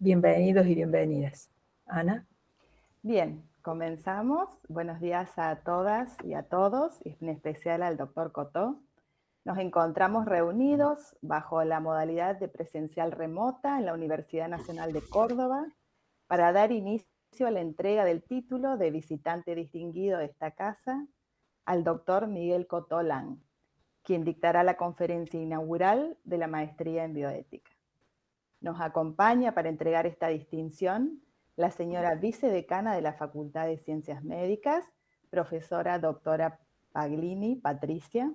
bienvenidos y bienvenidas. Ana. Bien, comenzamos. Buenos días a todas y a todos, y en especial al doctor Cotó. Nos encontramos reunidos bajo la modalidad de presencial remota en la Universidad Nacional de Córdoba para dar inicio a la entrega del título de visitante distinguido de esta casa al doctor Miguel Cotolán, quien dictará la conferencia inaugural de la maestría en bioética. Nos acompaña para entregar esta distinción la señora vicedecana de la Facultad de Ciencias Médicas, profesora doctora Paglini Patricia,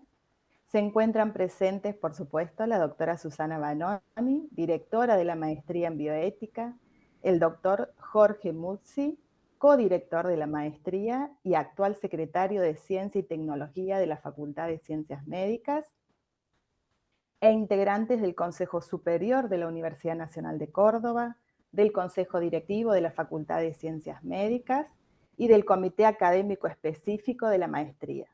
se encuentran presentes, por supuesto, la doctora Susana Banoni, directora de la Maestría en Bioética, el doctor Jorge Muzzi, codirector de la maestría y actual secretario de Ciencia y Tecnología de la Facultad de Ciencias Médicas, e integrantes del Consejo Superior de la Universidad Nacional de Córdoba, del Consejo Directivo de la Facultad de Ciencias Médicas y del Comité Académico Específico de la Maestría.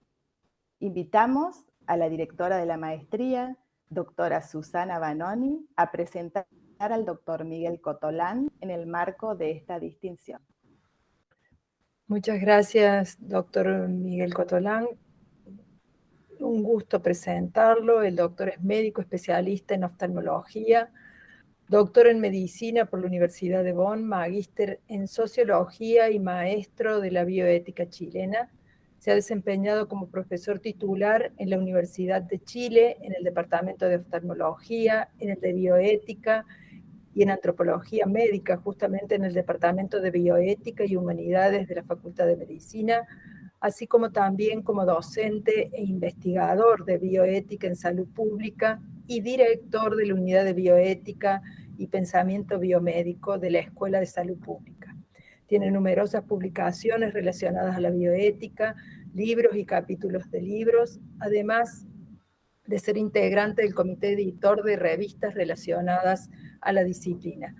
Invitamos a la directora de la maestría, doctora Susana Banoni, a presentar al doctor Miguel Cotolán en el marco de esta distinción. Muchas gracias, doctor Miguel Cotolán. Un gusto presentarlo. El doctor es médico especialista en oftalmología, doctor en medicina por la Universidad de Bonn, magíster en sociología y maestro de la bioética chilena se ha desempeñado como profesor titular en la Universidad de Chile, en el Departamento de Oftalmología, en el de Bioética y en Antropología Médica, justamente en el Departamento de Bioética y Humanidades de la Facultad de Medicina, así como también como docente e investigador de bioética en salud pública y director de la Unidad de Bioética y Pensamiento Biomédico de la Escuela de Salud Pública. Tiene numerosas publicaciones relacionadas a la bioética, libros y capítulos de libros, además de ser integrante del comité editor de revistas relacionadas a la disciplina.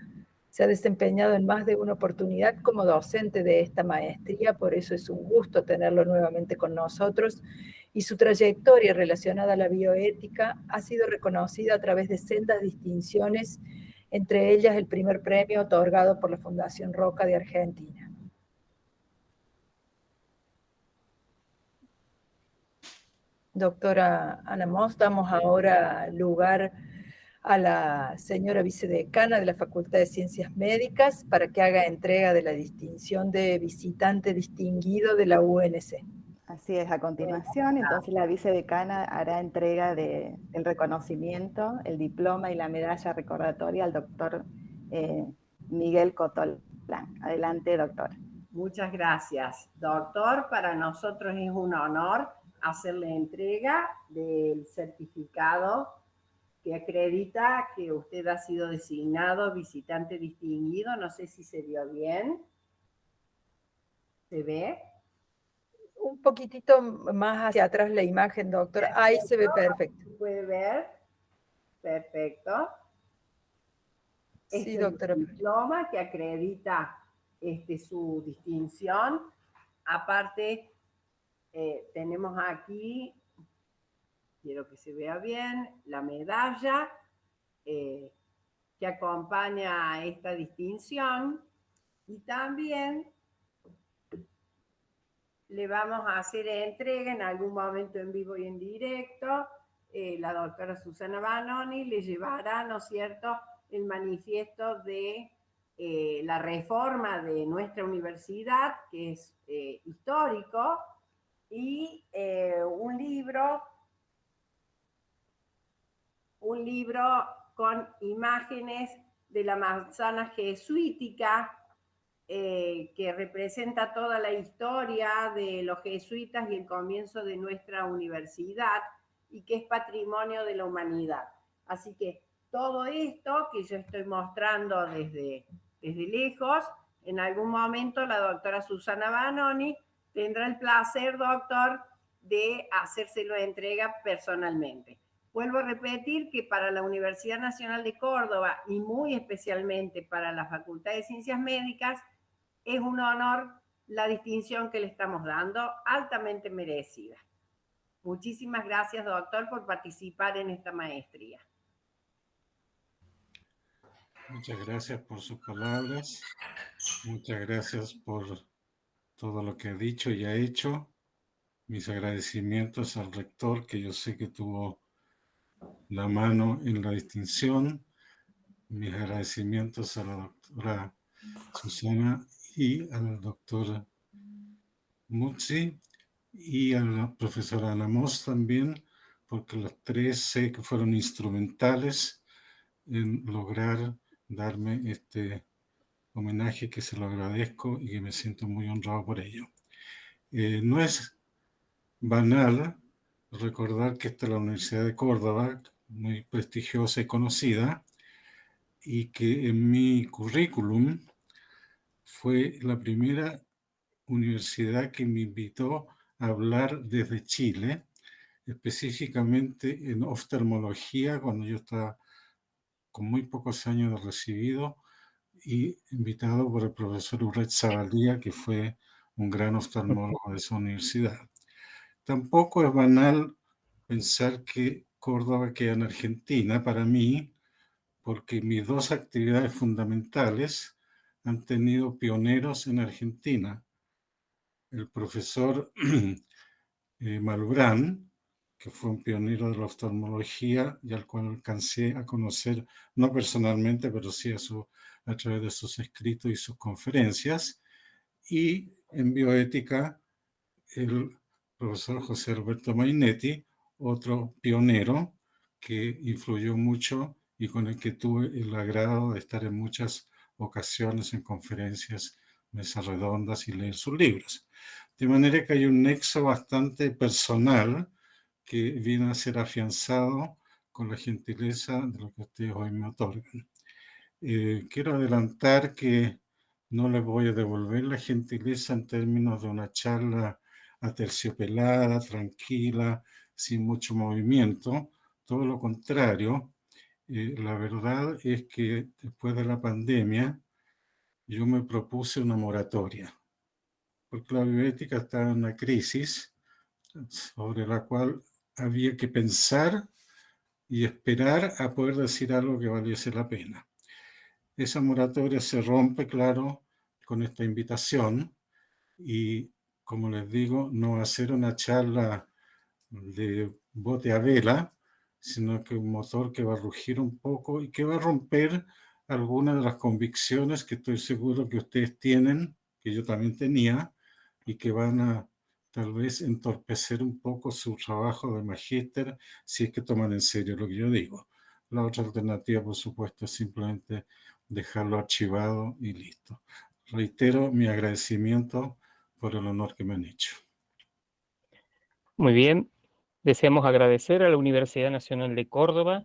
Se ha desempeñado en más de una oportunidad como docente de esta maestría, por eso es un gusto tenerlo nuevamente con nosotros, y su trayectoria relacionada a la bioética ha sido reconocida a través de sendas distinciones entre ellas el primer premio otorgado por la Fundación Roca de Argentina. Doctora Ana Moss, damos ahora lugar a la señora vicedecana de la Facultad de Ciencias Médicas para que haga entrega de la distinción de visitante distinguido de la UNC. Así es, a continuación, entonces la vicedecana hará entrega del reconocimiento, el diploma y la medalla recordatoria al doctor eh, Miguel Cotolán. Adelante, doctor. Muchas gracias. Doctor, para nosotros es un honor hacerle entrega del certificado que acredita que usted ha sido designado visitante distinguido. No sé si se vio bien. ¿Se ve? un poquitito más hacia atrás la imagen, doctor. Ahí se ve perfecto. ¿Puede ver? Perfecto. sí, doctora. Es diploma que acredita este, su distinción. Aparte, eh, tenemos aquí, quiero que se vea bien, la medalla eh, que acompaña a esta distinción. Y también le vamos a hacer entrega en algún momento en vivo y en directo. Eh, la doctora Susana Banoni le llevará, ¿no es cierto?, el manifiesto de eh, la reforma de nuestra universidad, que es histórico, y un libro, un libro con imágenes de la manzana jesuítica eh, que representa toda la historia de los jesuitas y el comienzo de nuestra universidad y que es patrimonio de la humanidad. Así que todo esto que yo estoy mostrando desde, desde lejos, en algún momento la doctora Susana Banoni tendrá el placer, doctor, de hacérselo entrega personalmente. Vuelvo a repetir que para la Universidad Nacional de Córdoba y muy especialmente para la Facultad de Ciencias Médicas, es un honor la distinción que le estamos dando, altamente merecida. Muchísimas gracias, doctor, por participar en esta maestría. Muchas gracias por sus palabras. Muchas gracias por todo lo que ha dicho y ha hecho. Mis agradecimientos al rector, que yo sé que tuvo la mano en la distinción. Mis agradecimientos a la doctora Susana y al doctor Mutzi y a la profesora Ana Moss también, porque los tres sé que fueron instrumentales en lograr darme este homenaje que se lo agradezco y que me siento muy honrado por ello. Eh, no es banal recordar que esta es la Universidad de Córdoba, muy prestigiosa y conocida, y que en mi currículum fue la primera universidad que me invitó a hablar desde Chile, específicamente en oftalmología, cuando yo estaba con muy pocos años de recibido y invitado por el profesor Urret Zabalía, que fue un gran oftalmólogo de esa universidad. Tampoco es banal pensar que Córdoba queda en Argentina para mí, porque mis dos actividades fundamentales han tenido pioneros en Argentina. El profesor eh, Malbrán, que fue un pionero de la oftalmología y al cual alcancé a conocer, no personalmente, pero sí a, su, a través de sus escritos y sus conferencias. Y en bioética, el profesor José Alberto Mainetti, otro pionero que influyó mucho y con el que tuve el agrado de estar en muchas ocasiones en conferencias, mesas redondas y leer sus libros. De manera que hay un nexo bastante personal que viene a ser afianzado con la gentileza de lo que ustedes hoy me otorgan. Eh, quiero adelantar que no les voy a devolver la gentileza en términos de una charla aterciopelada, tranquila, sin mucho movimiento. Todo lo contrario, eh, la verdad es que después de la pandemia yo me propuse una moratoria, porque la bioética está en una crisis sobre la cual había que pensar y esperar a poder decir algo que valiese la pena. Esa moratoria se rompe, claro, con esta invitación y, como les digo, no va a ser una charla de bote a vela, sino que un motor que va a rugir un poco y que va a romper algunas de las convicciones que estoy seguro que ustedes tienen, que yo también tenía, y que van a tal vez entorpecer un poco su trabajo de magíster si es que toman en serio lo que yo digo. La otra alternativa, por supuesto, es simplemente dejarlo archivado y listo. Reitero mi agradecimiento por el honor que me han hecho. Muy bien. Deseamos agradecer a la Universidad Nacional de Córdoba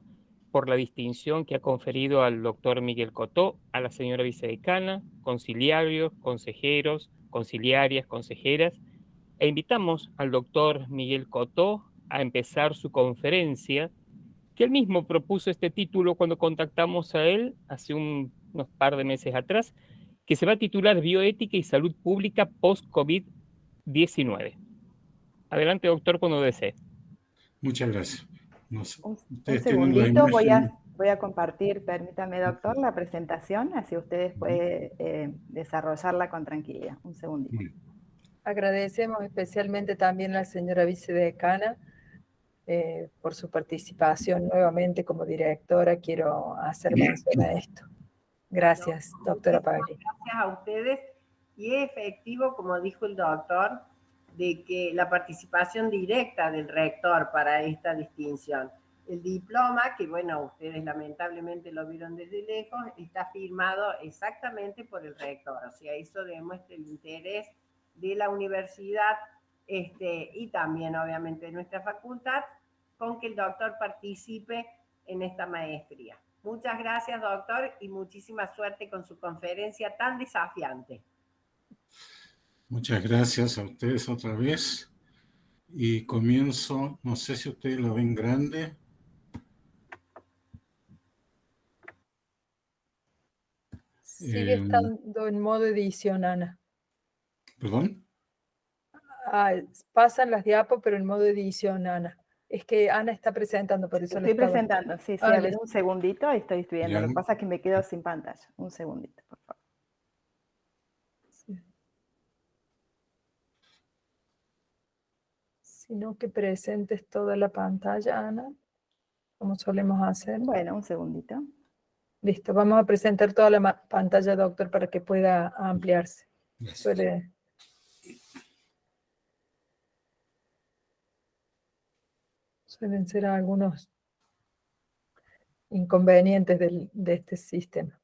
por la distinción que ha conferido al doctor Miguel Cotó, a la señora vicedecana, conciliarios, consejeros, conciliarias, consejeras, e invitamos al doctor Miguel Cotó a empezar su conferencia, que él mismo propuso este título cuando contactamos a él hace un, unos par de meses atrás, que se va a titular Bioética y Salud Pública Post-COVID-19. Adelante, doctor, cuando desee. Muchas gracias. un, segundito, voy a, voy a, compartir, permítame, doctor, la presentación, así ustedes pueden eh, desarrollarla con tranquilidad. Un segundito. Agradecemos especialmente también a la señora vicedecana eh, por su participación nuevamente como directora. Quiero hacer mención a esto. Gracias, doctora Pagli. Gracias a ustedes. Y es efectivo, como dijo el doctor, de que la participación directa del rector para esta distinción. El diploma, que bueno, ustedes lamentablemente lo vieron desde lejos, está firmado exactamente por el rector. O sea, eso demuestra el interés de la universidad este, y también obviamente de nuestra facultad con que el doctor participe en esta maestría. Muchas gracias, doctor, y muchísima suerte con su conferencia tan desafiante. Muchas gracias a ustedes otra vez. Y comienzo, no sé si ustedes lo ven grande. Sigue eh, estando en modo edición, Ana. ¿Perdón? Ah, pasan las diapos, pero en modo edición, Ana. Es que Ana está presentando, por eso Estoy presentando, sí, sí, ah, a ver, un segundito, estoy viendo. Lo que pasa es que me quedo sin pantalla. Un segundito, por favor. Sino que presentes toda la pantalla, Ana, como solemos hacer. Bueno, un segundito. Listo, vamos a presentar toda la pantalla, doctor, para que pueda ampliarse. Suele suelen ser algunos inconvenientes de este sistema.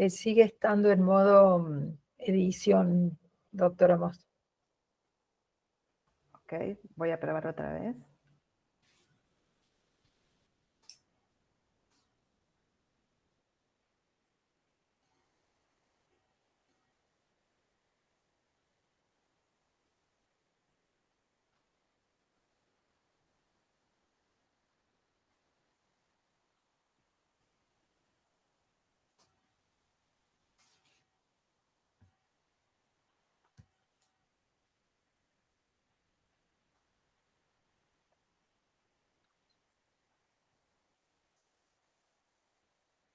Eh, sigue estando en modo mm, edición, doctora Moss. Ok, voy a probar otra vez.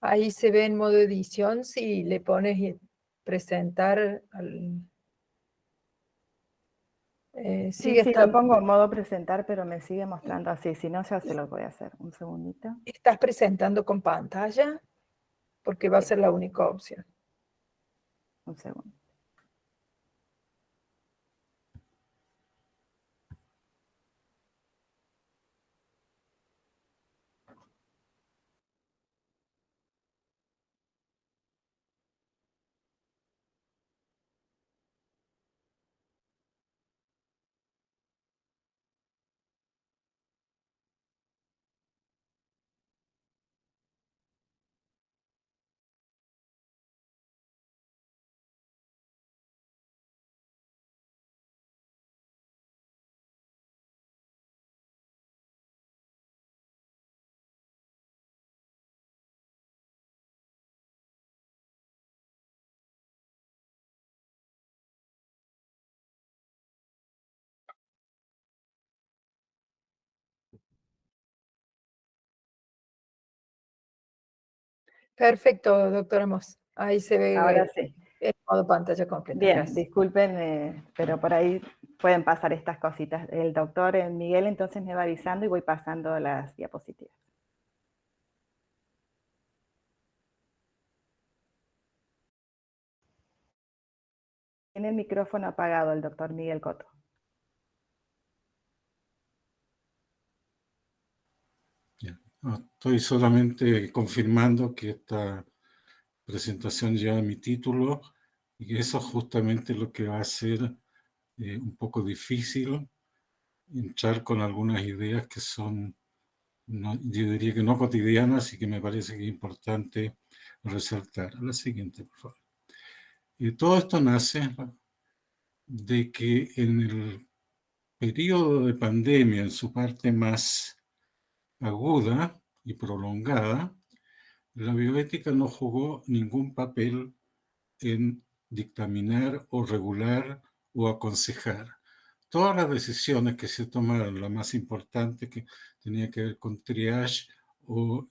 Ahí se ve en modo edición si le pones presentar al... Eh, sí, sí, lo pongo en modo presentar, pero me sigue mostrando así. Si no, ya se lo voy a hacer. Un segundito. ¿Estás presentando con pantalla? Porque va a ser la única opción. Un segundo. Perfecto, doctora Moss. Ahí se ve Ahora sí. el modo pantalla completa. Bien, disculpen, eh, pero por ahí pueden pasar estas cositas. El doctor eh, Miguel entonces me va avisando y voy pasando las diapositivas. Tiene el micrófono apagado el doctor Miguel Coto. Estoy solamente confirmando que esta presentación lleva mi título y eso es justamente lo que va a ser eh, un poco difícil entrar con algunas ideas que son, yo diría que no cotidianas y que me parece que es importante resaltar. la siguiente, por favor. Y todo esto nace de que en el periodo de pandemia, en su parte más aguda y prolongada, la bioética no jugó ningún papel en dictaminar o regular o aconsejar. Todas las decisiones que se tomaron, la más importante que tenía que ver con triage o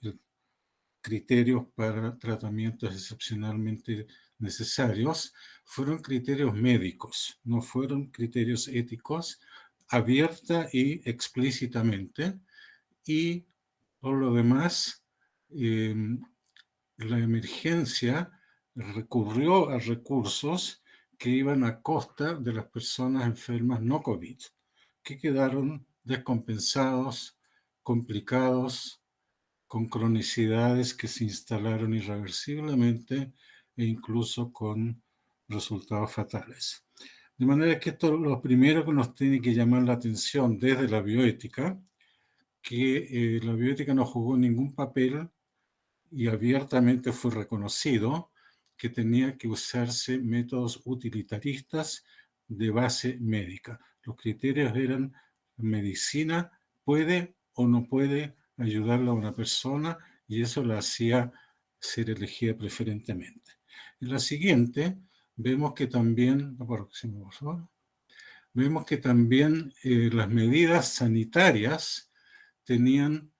criterios para tratamientos excepcionalmente necesarios, fueron criterios médicos, no fueron criterios éticos, abierta y explícitamente, y por lo demás, em, la emergencia recurrió a recursos que iban a costa de las personas enfermas no COVID, que quedaron descompensados, complicados, con cronicidades que se instalaron irreversiblemente e incluso con resultados fatales. De manera que esto es lo primero que nos tiene que llamar la atención desde la bioética, que eh, la bioética no jugó ningún papel y abiertamente fue reconocido que tenía que usarse métodos utilitaristas de base médica. Los criterios eran medicina puede o no puede ayudarle a una persona y eso la hacía ser elegida preferentemente. En la siguiente vemos que también, vemos que también eh, las medidas sanitarias tenían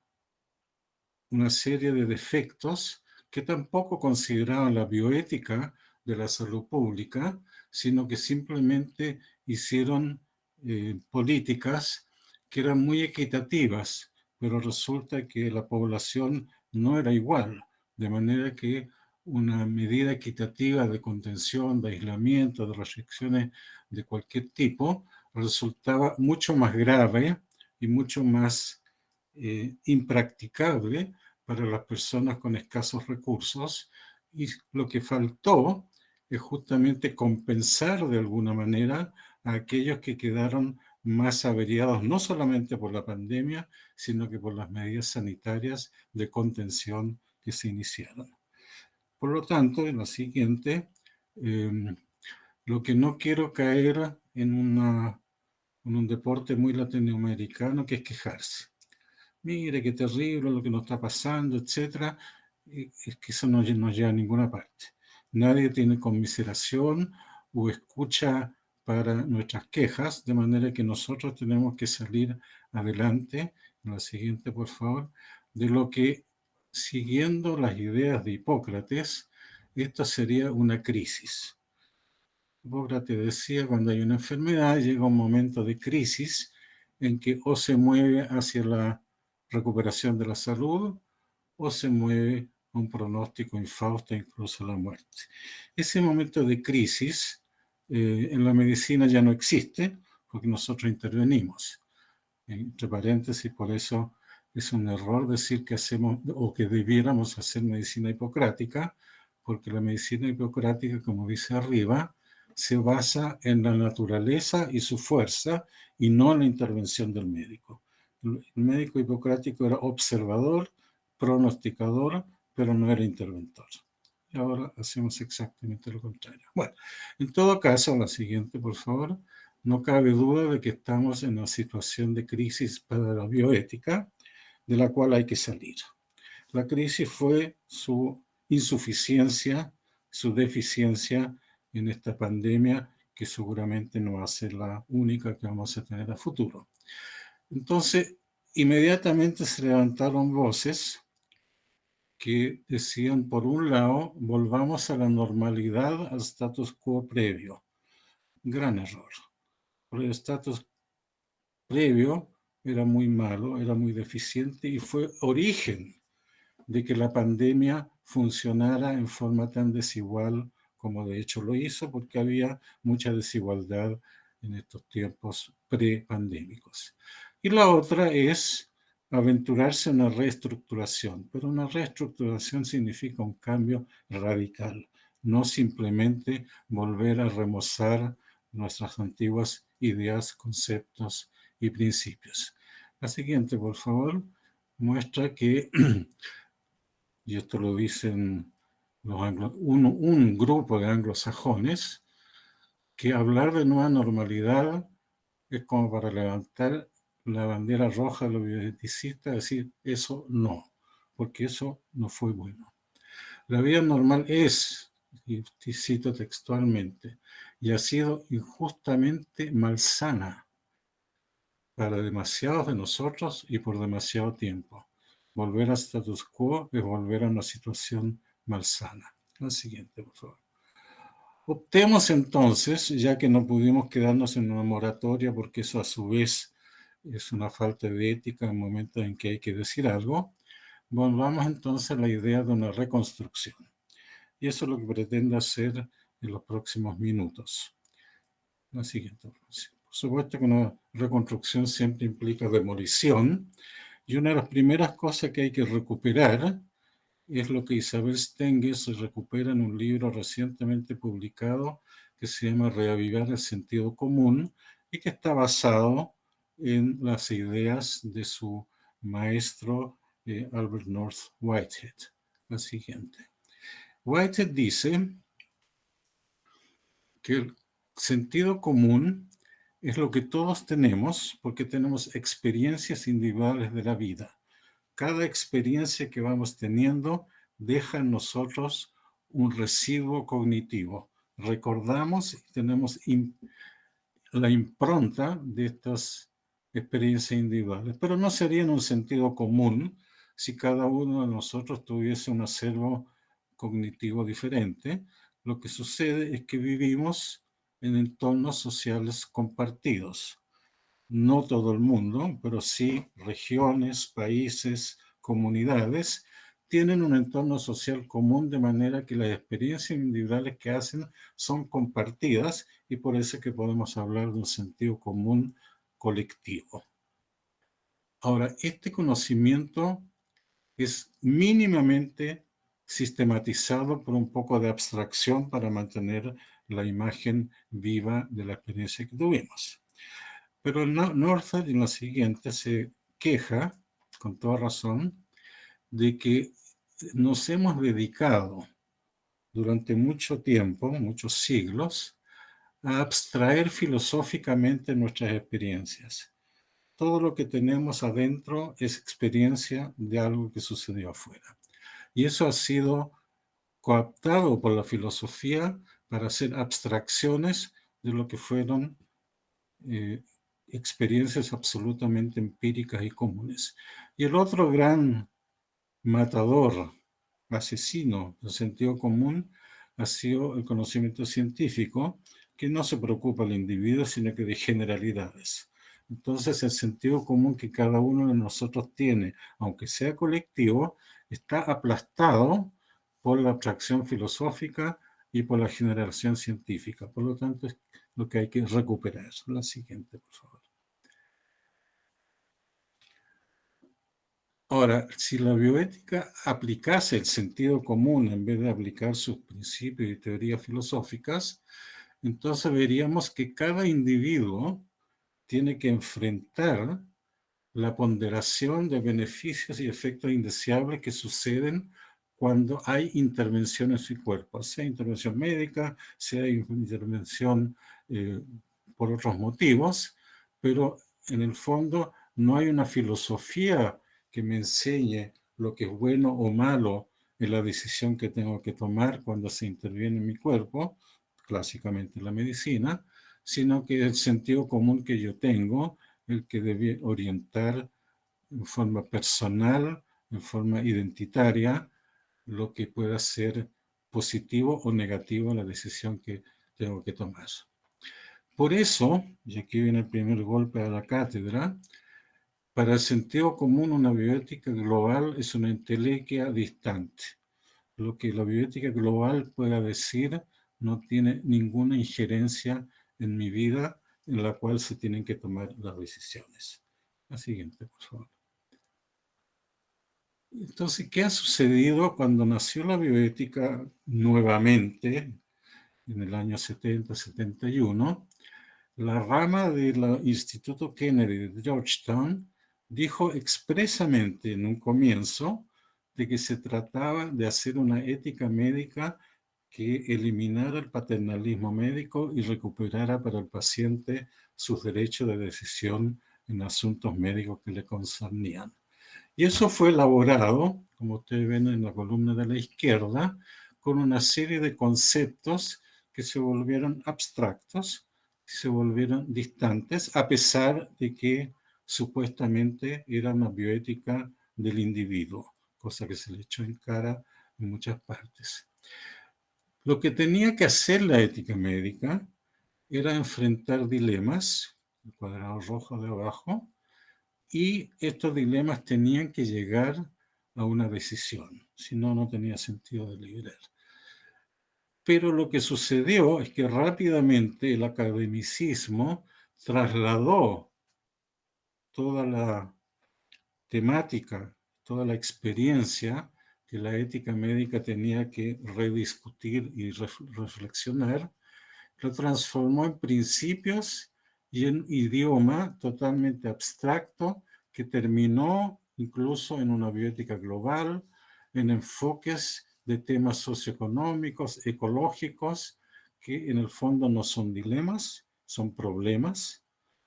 una serie de defectos que tampoco consideraban la bioética de la salud pública, sino que simplemente hicieron eh, políticas que eran muy equitativas, pero resulta que la población no era igual, de manera que una medida equitativa de contención, de aislamiento, de restricciones de cualquier tipo, resultaba mucho más grave y mucho más eh, impracticable para las personas con escasos recursos y lo que faltó es justamente compensar de alguna manera a aquellos que quedaron más averiados no solamente por la pandemia, sino que por las medidas sanitarias de contención que se iniciaron. Por lo tanto, en lo siguiente, em, lo que no quiero caer en, en un deporte muy latinoamericano que es quejarse. Mire qué terrible lo que nos está pasando, etc. Es que eso no nos lleva a ninguna parte. Nadie tiene conmiseración o escucha para nuestras quejas, de manera que nosotros tenemos que salir adelante, en la siguiente por favor, de lo que, siguiendo las ideas de Hipócrates, esto sería una crisis. Hipócrates decía, cuando hay una enfermedad, llega un momento de crisis en que o se mueve hacia la recuperación de la salud o se mueve un pronóstico infausto, incluso la muerte. Ese momento de crisis eh, en la medicina ya no existe porque nosotros intervenimos. Entre paréntesis, por eso es un error decir que hacemos o que debiéramos hacer medicina hipocrática, porque la medicina hipocrática, como dice arriba, se basa en la naturaleza y su fuerza y no en la intervención del médico. El médico hipocrático era observador, pronosticador, pero no era interventor ahora hacemos exactamente lo contrario. Bueno, en todo caso, la siguiente, por favor. No cabe duda de que estamos en una situación de crisis para la bioética, de la cual hay que salir. La crisis fue su insuficiencia, su deficiencia en esta pandemia, que seguramente no va a ser la única que vamos a tener a futuro. Entonces, inmediatamente se levantaron voces que decían, por un lado, volvamos a la normalidad, al status quo previo. Gran error. El status previo era muy malo, era muy deficiente y fue origen de que la pandemia funcionara en forma tan desigual como de hecho lo hizo, porque había mucha desigualdad en estos tiempos prepandémicos. Y la otra es aventurarse en una reestructuración, pero una reestructuración significa un cambio radical, no simplemente volver a remozar nuestras antiguas ideas, conceptos y principios. La siguiente, por favor, muestra que, y esto lo dicen los un, un grupo de anglosajones, que hablar de nueva normalidad es como para levantar la bandera roja los bioeticistas, decir eso no, porque eso no fue bueno. La vida normal es, y cito textualmente, y ha sido injustamente malsana para demasiados de nosotros y por demasiado tiempo. Volver a status quo es volver a una situación malsana. La siguiente, por favor. Optemos entonces, ya que no pudimos quedarnos en una moratoria, porque eso a su vez es una falta de ética en momentos en que hay que decir algo, volvamos entonces a la idea de una reconstrucción. Y eso es lo que pretendo hacer en los próximos minutos. La siguiente. Por supuesto que una reconstrucción siempre implica demolición, y una de las primeras cosas que hay que recuperar es lo que Isabel Stenger se recupera en un libro recientemente publicado que se llama Reavivar el sentido común y que está basado en las ideas de su maestro eh, Albert North Whitehead. La siguiente. Whitehead dice que el sentido común es lo que todos tenemos porque tenemos experiencias individuales de la vida. Cada experiencia que vamos teniendo deja en nosotros un residuo cognitivo. Recordamos y tenemos la impronta de estas experiencias individuales, pero no sería en un sentido común si cada uno de nosotros tuviese un acervo cognitivo diferente. Lo que sucede es que vivimos en entornos sociales compartidos. No todo el mundo, pero sí regiones, países, comunidades, tienen un entorno social común de manera que las experiencias individuales que hacen son compartidas y por eso es que podemos hablar de un sentido común colectivo. Ahora, este conocimiento es mínimamente sistematizado por un poco de abstracción para mantener la imagen viva de la experiencia que tuvimos. Pero Northard en la siguiente se queja, con toda razón, de que nos hemos dedicado durante mucho tiempo, muchos siglos, a abstraer filosóficamente nuestras experiencias. Todo lo que tenemos adentro es experiencia de algo que sucedió afuera. Y eso ha sido coaptado por la filosofía para hacer abstracciones de lo que fueron eh, experiencias absolutamente empíricas y comunes. Y el otro gran matador, asesino del sentido común, ha sido el conocimiento científico, que no se preocupa del individuo, sino que de generalidades. Entonces, el sentido común que cada uno de nosotros tiene, aunque sea colectivo, está aplastado por la abstracción filosófica y por la generación científica. Por lo tanto, es lo que hay que recuperar. La siguiente, por favor. Ahora, si la bioética aplicase el sentido común en vez de aplicar sus principios y teorías filosóficas, entonces veríamos que cada individuo tiene que enfrentar la ponderación de beneficios y efectos indeseables que suceden cuando hay intervención en su cuerpo, sea intervención médica, sea intervención eh, por otros motivos, pero en el fondo no hay una filosofía que me enseñe lo que es bueno o malo en la decisión que tengo que tomar cuando se interviene en mi cuerpo, clásicamente la medicina, sino que el sentido común que yo tengo, el que debe orientar en forma personal, en forma identitaria, lo que pueda ser positivo o negativo la decisión que tengo que tomar. Por eso, y aquí viene el primer golpe a la cátedra, para el sentido común una bioética global es una entelequia distante. Lo que la bioética global pueda decir no tiene ninguna injerencia en mi vida en la cual se tienen que tomar las decisiones. La siguiente, por favor. Entonces, ¿qué ha sucedido cuando nació la bioética nuevamente, en el año 70-71? La rama del Instituto Kennedy de Georgetown dijo expresamente en un comienzo de que se trataba de hacer una ética médica que eliminara el paternalismo médico y recuperara para el paciente sus derechos de decisión en asuntos médicos que le concernían. Y eso fue elaborado, como ustedes ven en la columna de la izquierda, con una serie de conceptos que se volvieron abstractos, se volvieron distantes, a pesar de que supuestamente era una bioética del individuo, cosa que se le echó en cara en muchas partes. Lo que tenía que hacer la ética médica era enfrentar dilemas, el cuadrado rojo de abajo, y estos dilemas tenían que llegar a una decisión, si no, no tenía sentido deliberar. Pero lo que sucedió es que rápidamente el academicismo trasladó toda la temática, toda la experiencia que la ética médica tenía que rediscutir y reflexionar lo transformó en principios y en idioma totalmente abstracto que terminó incluso en una bioética global, en enfoques de temas socioeconómicos, ecológicos, que en el fondo no son dilemas, son problemas.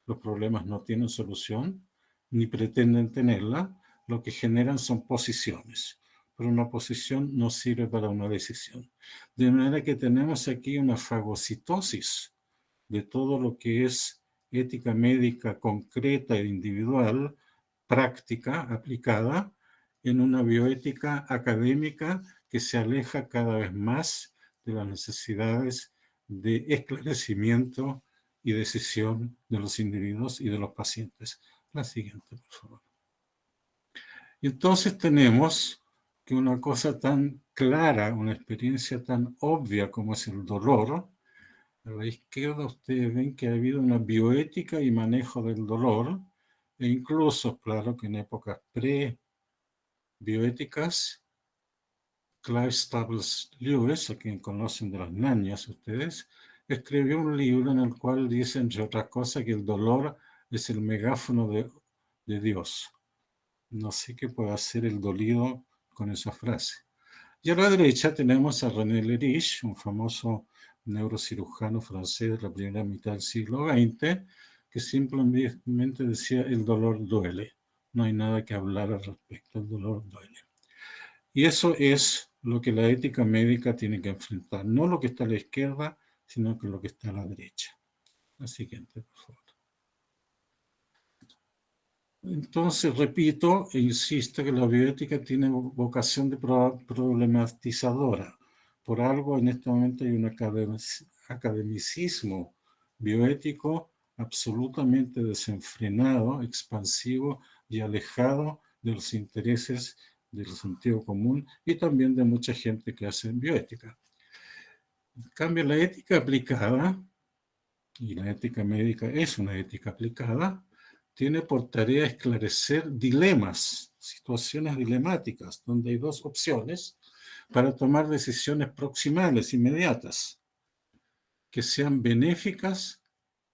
Los problemas no tienen solución, ni pretenden tenerla. Lo que generan son posiciones. Pero una posición no sirve para una decisión. De manera que tenemos aquí una fagocitosis de todo lo que es ética médica concreta e individual, práctica, aplicada, en una bioética académica que se aleja cada vez más de las necesidades de esclarecimiento y decisión de los individuos y de los pacientes. La siguiente, por favor. Entonces tenemos que una cosa tan clara, una experiencia tan obvia como es el dolor, a la izquierda ustedes ven que ha habido una bioética y manejo del dolor, e incluso, claro, que en épocas pre-bioéticas, Clive Staples Lewis, a quien conocen de las nañas ustedes, escribió un libro en el cual dice, entre otras cosas, que el dolor es el megáfono de, de Dios. No sé qué puede hacer el dolido con esa frase. Y a la derecha tenemos a René Lerich, un famoso neurocirujano francés de la primera mitad del siglo XX, que simplemente decía el dolor duele. No hay nada que hablar al respecto, el dolor duele. Y eso es lo que la ética médica tiene que enfrentar, no lo que está a la izquierda, sino que lo que está a la derecha. La siguiente, por favor. Entonces, repito e insisto que la bioética tiene vocación de problematizadora. Por algo, en este momento hay un academicismo bioético absolutamente desenfrenado, expansivo y alejado de los intereses del sentido común y también de mucha gente que hace bioética. En cambio, la ética aplicada, y la ética médica es una ética aplicada, tiene por tarea esclarecer dilemas, situaciones dilemáticas, donde hay dos opciones para tomar decisiones proximales, inmediatas, que sean benéficas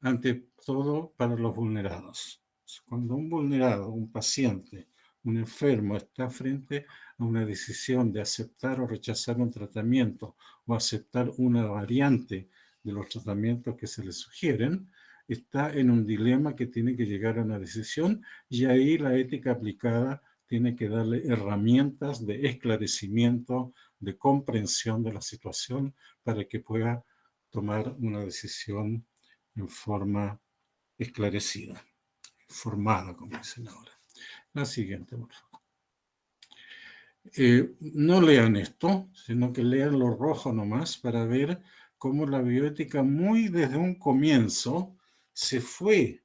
ante todo para los vulnerados. Cuando un vulnerado, un paciente, un enfermo está frente a una decisión de aceptar o rechazar un tratamiento o aceptar una variante de los tratamientos que se le sugieren, está en un dilema que tiene que llegar a una decisión y ahí la ética aplicada tiene que darle herramientas de esclarecimiento, de comprensión de la situación para que pueda tomar una decisión en forma esclarecida, formada, como dicen ahora. La siguiente, por favor. Eh, no lean esto, sino que lean lo rojo nomás para ver cómo la bioética muy desde un comienzo se fue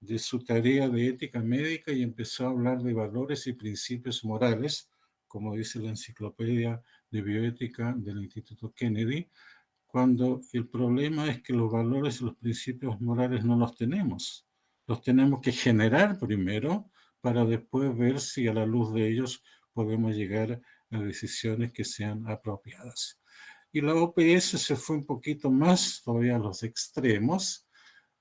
de su tarea de ética médica y empezó a hablar de valores y principios morales, como dice la enciclopedia de bioética del Instituto Kennedy, cuando el problema es que los valores y los principios morales no los tenemos. Los tenemos que generar primero para después ver si a la luz de ellos podemos llegar a decisiones que sean apropiadas. Y la OPS se fue un poquito más todavía a los extremos,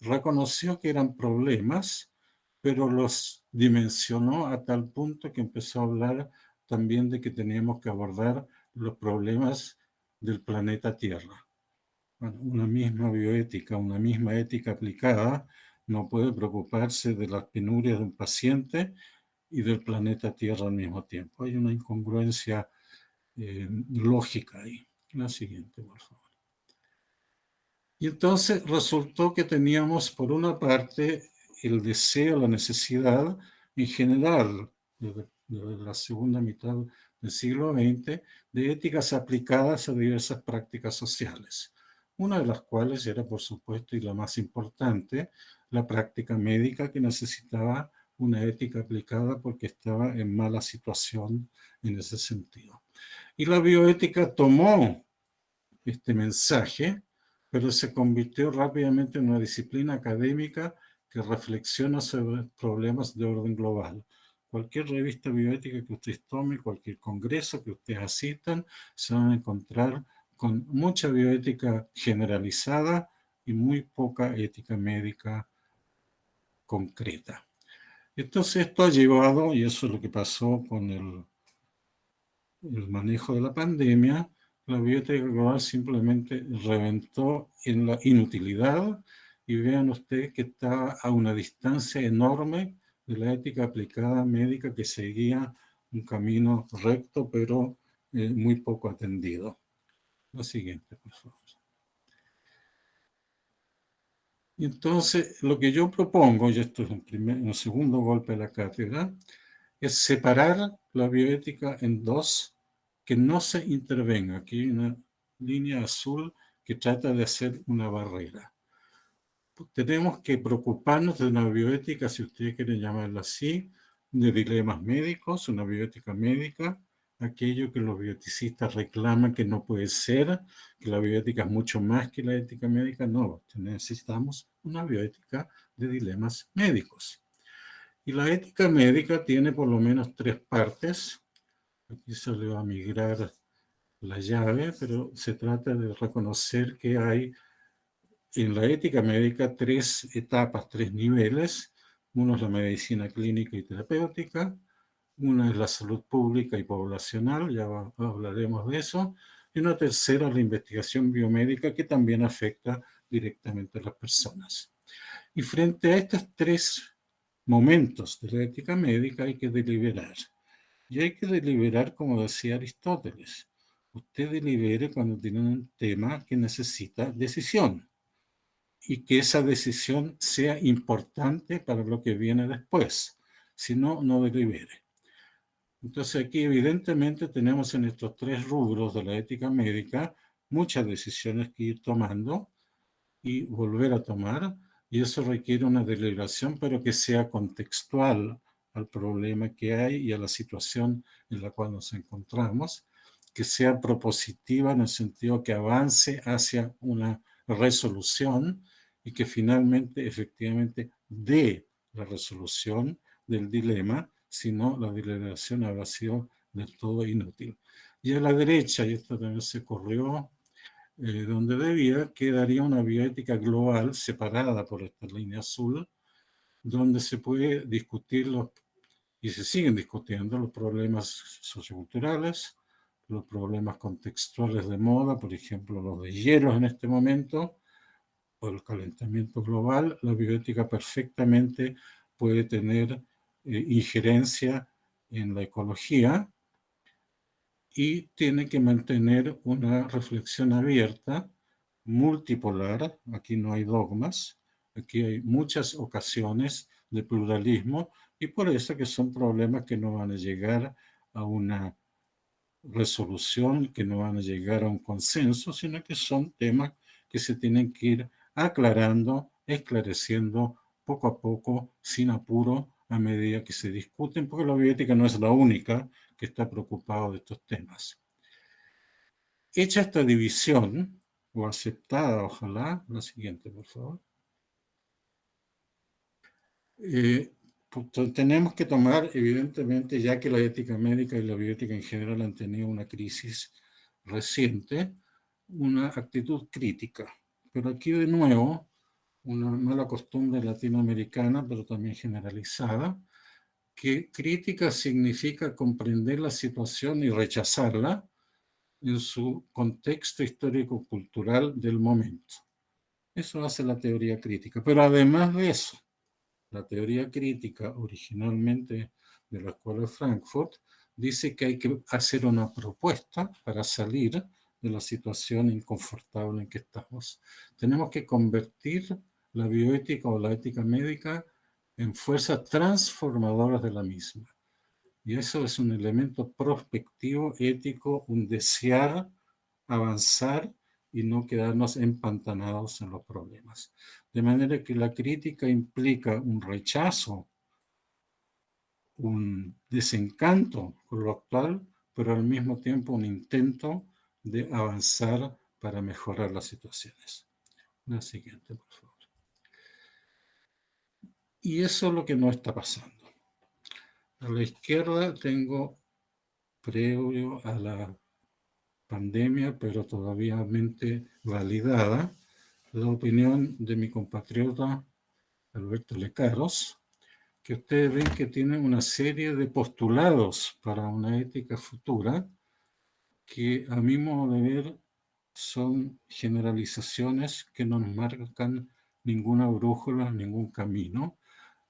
reconoció que eran problemas, pero los dimensionó a tal punto que empezó a hablar también de que teníamos que abordar los problemas del planeta Tierra. una misma bioética, una misma ética aplicada, no puede preocuparse de las penurias de un paciente y del planeta Tierra al mismo tiempo. Hay una incongruencia eh, lógica ahí. La siguiente, por favor. Y entonces resultó que teníamos por una parte el deseo, la necesidad en general, desde, la segunda mitad del siglo XX, de éticas aplicadas a diversas prácticas sociales. Una de las cuales era, por supuesto, y la más importante, la práctica médica que necesitaba una ética aplicada porque estaba en mala situación en ese sentido. Y la bioética tomó este mensaje pero se convirtió rápidamente en una disciplina académica que reflexiona sobre problemas de orden global. Cualquier revista bioética que ustedes tomen, cualquier congreso que ustedes asistan, se van a encontrar con mucha bioética generalizada y muy poca ética médica concreta. Entonces esto ha llevado, y eso es lo que pasó con el, el manejo de la pandemia, la bioética global simplemente reventó en la inutilidad y vean ustedes que está a una distancia enorme de la ética aplicada médica que seguía un camino recto pero eh, muy poco atendido. La siguiente, por favor. Y entonces, lo que yo propongo, y esto es un, primer, un segundo golpe de la cátedra, es separar la bioética en dos, que no se intervenga. Aquí hay una línea azul que trata de hacer una barrera. Tenemos que preocuparnos de una bioética, si ustedes quieren llamarla así, de dilemas médicos, una bioética médica, aquello que los bioticistas reclaman que no puede ser, que la bioética es mucho más que la ética médica. No, necesitamos una bioética de dilemas médicos. Y la ética médica tiene por lo menos tres partes. Aquí se le va a migrar la llave, pero se trata de reconocer que hay en la ética médica tres etapas, tres niveles. Uno es la medicina clínica y terapéutica, una es la salud pública y poblacional, ya hablaremos de eso. Y una tercera, la investigación biomédica, que también afecta directamente a las personas. Y frente a estos tres momentos de la ética médica hay que deliberar. Y hay que deliberar, como decía Aristóteles. Usted delibere cuando tiene un tema que necesita decisión. Y que esa decisión sea importante para lo que viene después. Si no, no delibere. Entonces aquí evidentemente tenemos en estos tres rubros de la ética médica muchas decisiones que ir tomando y volver a tomar, y eso requiere una deliberación, pero que sea contextual al problema que hay y a la situación en la cual nos encontramos, que sea propositiva en el sentido que avance hacia una resolución y que finalmente efectivamente dé la resolución del dilema si no la deliberación habrá sido del todo inútil. Y a la derecha, y esto también se corrió eh, donde debía, quedaría una bioética global separada por esta línea azul, donde se puede discutir y se siguen discutiendo los problemas socioculturales, los problemas contextuales de moda, por ejemplo, los de hielos en este momento, o el calentamiento global, la bioética perfectamente puede tener eh, injerencia en la ecología y tiene que mantener una reflexión abierta, multipolar, aquí no hay dogmas, aquí hay muchas ocasiones de pluralismo y por eso que son problemas que no van a llegar a una resolución, que no van a llegar a un consenso, sino que son temas que se tienen que ir aclarando, esclareciendo poco a poco, sin apuro, a medida que se discuten, porque la bioética no es la única que está preocupada de estos temas. Hecha esta división, o aceptada, ojalá, la siguiente, por favor. Eh, pues, tenemos que tomar, evidentemente, ya que la ética médica y la bioética en general han tenido una crisis reciente, una actitud crítica. Pero aquí de nuevo una mala costumbre latinoamericana, pero también generalizada, que crítica significa comprender la situación y rechazarla en su contexto histórico-cultural del momento. Eso hace la teoría crítica. Pero además de eso, la teoría crítica originalmente de la Escuela de Frankfurt dice que hay que hacer una propuesta para salir de la situación inconfortable en que estamos. Tenemos que convertir la bioética o la ética médica en fuerzas transformadoras de la misma. Y eso es un elemento prospectivo, ético, un desear avanzar y no quedarnos empantanados en los problemas. De manera que la crítica implica un rechazo, un desencanto con lo actual, pero al mismo tiempo un intento de avanzar para mejorar las situaciones. La siguiente, por favor. Y eso es lo que no está pasando. A la izquierda tengo previo a la pandemia, pero todavía validada, la opinión de mi compatriota Alberto Lecaros, que ustedes ven que tiene una serie de postulados para una ética futura que a mi modo de ver son generalizaciones que no nos marcan ninguna brújula, ningún camino.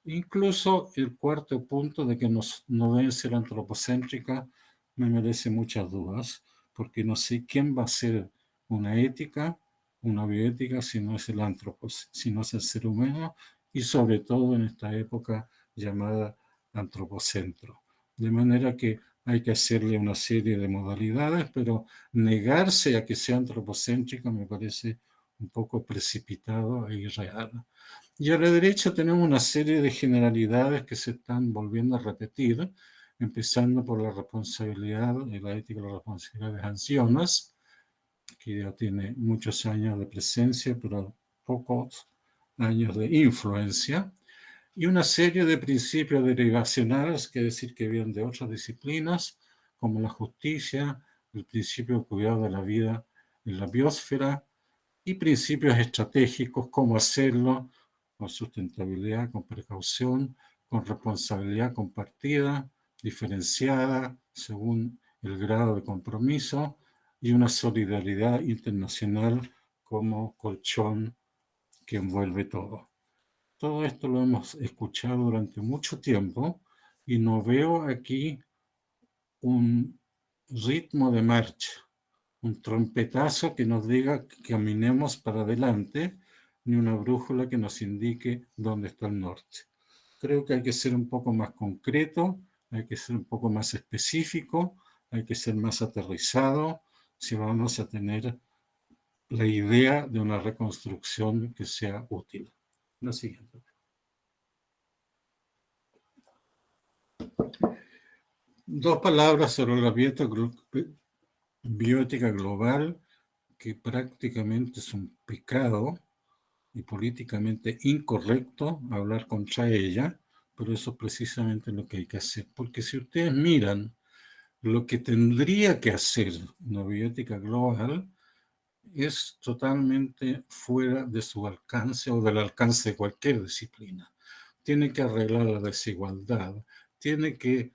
Incluso el cuarto punto de que nos, no debe ser antropocéntrica me merece muchas dudas, porque no sé quién va a ser una ética, una bioética, si no es el antropos, si no es el ser humano, y sobre todo en esta época llamada antropocentro. De manera que hay que hacerle una serie de modalidades, pero negarse a que sea antropocéntrica me parece un poco precipitado e irreal. Y a la derecha tenemos una serie de generalidades que se están volviendo a repetir, empezando por la responsabilidad, la ética de la responsabilidad de Hansionas, que tiene muchos años de presencia, pero pocos años de influencia, y una serie de principios derivacionales, que decir que vienen de otras disciplinas, como la justicia, el principio de cuidado de la vida en la biosfera, y principios estratégicos, cómo hacerlo con sustentabilidad, con precaución, con responsabilidad compartida, diferenciada según el grado de compromiso y una solidaridad internacional como colchón que envuelve todo. Todo esto lo hemos escuchado durante mucho tiempo y no veo aquí un ritmo de marcha, un trompetazo que nos diga que caminemos para adelante, ni una brújula que nos indique dónde está el norte. Creo que hay que ser un poco más concreto, hay que ser un poco más específico, hay que ser más aterrizado si vamos a tener la idea de una reconstrucción que sea útil. La siguiente. Dos palabras sobre la biótica global, que prácticamente es un pecado y políticamente incorrecto hablar contra ella, pero eso es precisamente lo que hay que hacer. Porque si ustedes miran lo que tendría que hacer una biótica global, es totalmente fuera de su alcance o del alcance de cualquier disciplina. Tiene que arreglar la desigualdad, tiene que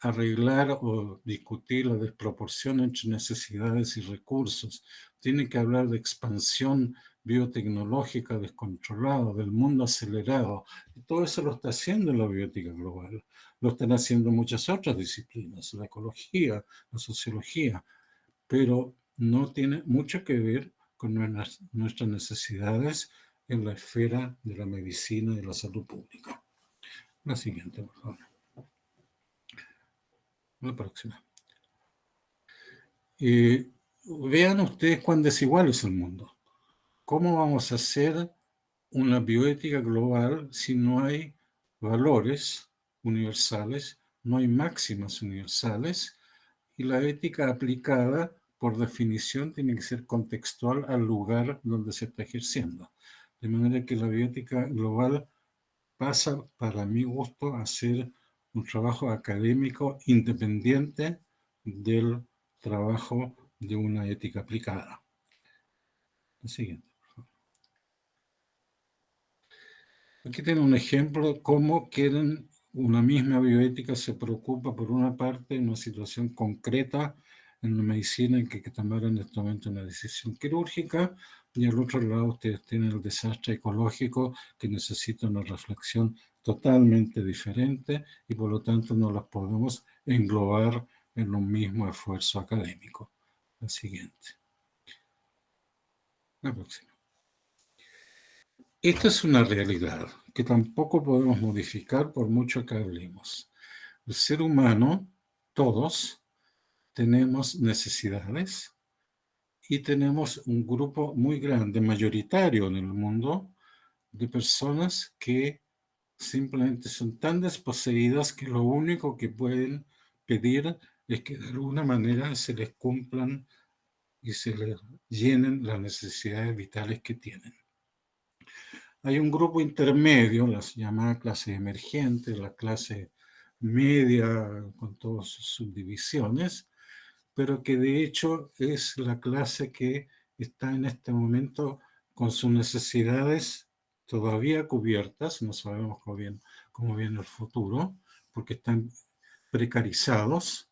arreglar o discutir la desproporción entre necesidades y recursos, tiene que hablar de expansión biotecnológica descontrolada, del mundo acelerado. Y todo eso lo está haciendo la biótica global. Lo están haciendo muchas otras disciplinas, la ecología, la sociología, pero no tiene mucho que ver con nuestras, necesidades en la esfera de la medicina y de la salud pública. La siguiente, por favor. La próxima. Eh, vean ustedes cuán desigual es el mundo. ¿Cómo vamos a hacer una bioética global si no hay valores universales, no hay máximas universales y la ética aplicada por definición, tiene que ser contextual al lugar donde se está ejerciendo. De manera que la biótica global pasa, para mi gusto, a ser un trabajo académico independiente del trabajo de una ética aplicada. La siguiente, Aquí tiene un ejemplo de cómo quieren una misma bioética se preocupa por una parte en una situación concreta en la medicina en que, que tomar en este momento una decisión quirúrgica y al otro lado ustedes tienen el desastre ecológico que necesita una reflexión totalmente diferente y por lo tanto no las podemos englobar en un mismo esfuerzo académico. La siguiente. La próxima. Esta es una realidad que tampoco podemos modificar por mucho que hablemos. El ser humano, todos, tenemos necesidades y tenemos un grupo muy grande, mayoritario en el mundo, de personas que simplemente son tan desposeídas que lo único que pueden pedir es que de alguna manera se les cumplan y se les llenen las necesidades vitales que tienen. Hay un grupo intermedio, las llamadas clases emergentes, la clase media con todas sus subdivisiones, pero que de hecho es la clase que está en este momento con sus necesidades todavía cubiertas, no sabemos cómo viene, cómo viene el futuro, porque están precarizados,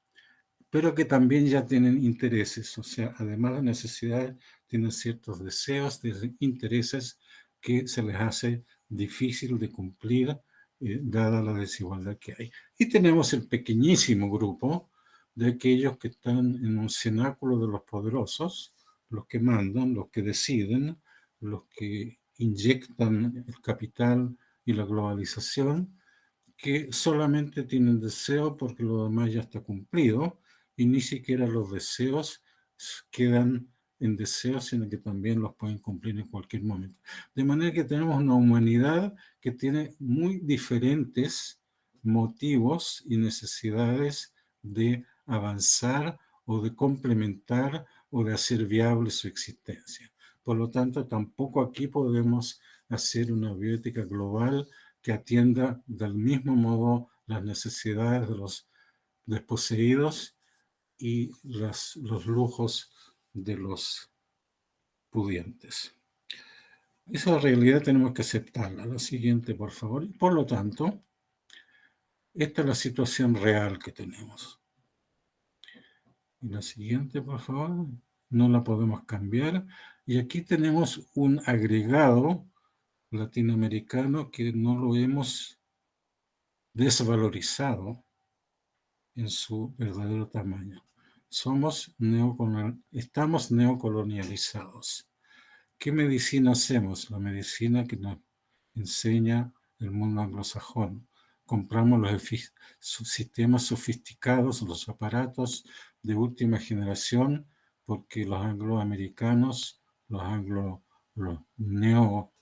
pero que también ya tienen intereses, o sea, además de necesidades, tienen ciertos deseos, intereses que se les hace difícil de cumplir eh, dada la desigualdad que hay. Y tenemos el pequeñísimo grupo de aquellos que están en un cenáculo de los poderosos, los que mandan, los que deciden, los que inyectan el capital y la globalización, que solamente tienen deseo porque lo demás ya está cumplido y ni siquiera los deseos quedan en deseos, sino que también los pueden cumplir en cualquier momento. De manera que tenemos una humanidad que tiene muy diferentes motivos y necesidades de avanzar o de complementar o de hacer viable su existencia. Por lo tanto, tampoco aquí podemos hacer una biótica global que atienda del mismo modo las necesidades de los desposeídos y los lujos de los pudientes. Esa realidad tenemos que aceptarla. La siguiente, por favor. Por lo tanto, esta es la situación real que tenemos. Y la siguiente, por favor. No la podemos cambiar. Y aquí tenemos un agregado latinoamericano que no lo hemos desvalorizado en su verdadero tamaño. Somos estamos neocolonializados. ¿Qué medicina hacemos? La medicina que nos enseña el mundo anglosajón. Compramos los sistemas sofisticados, los aparatos de última generación, porque los angloamericanos, los anglo, los neo,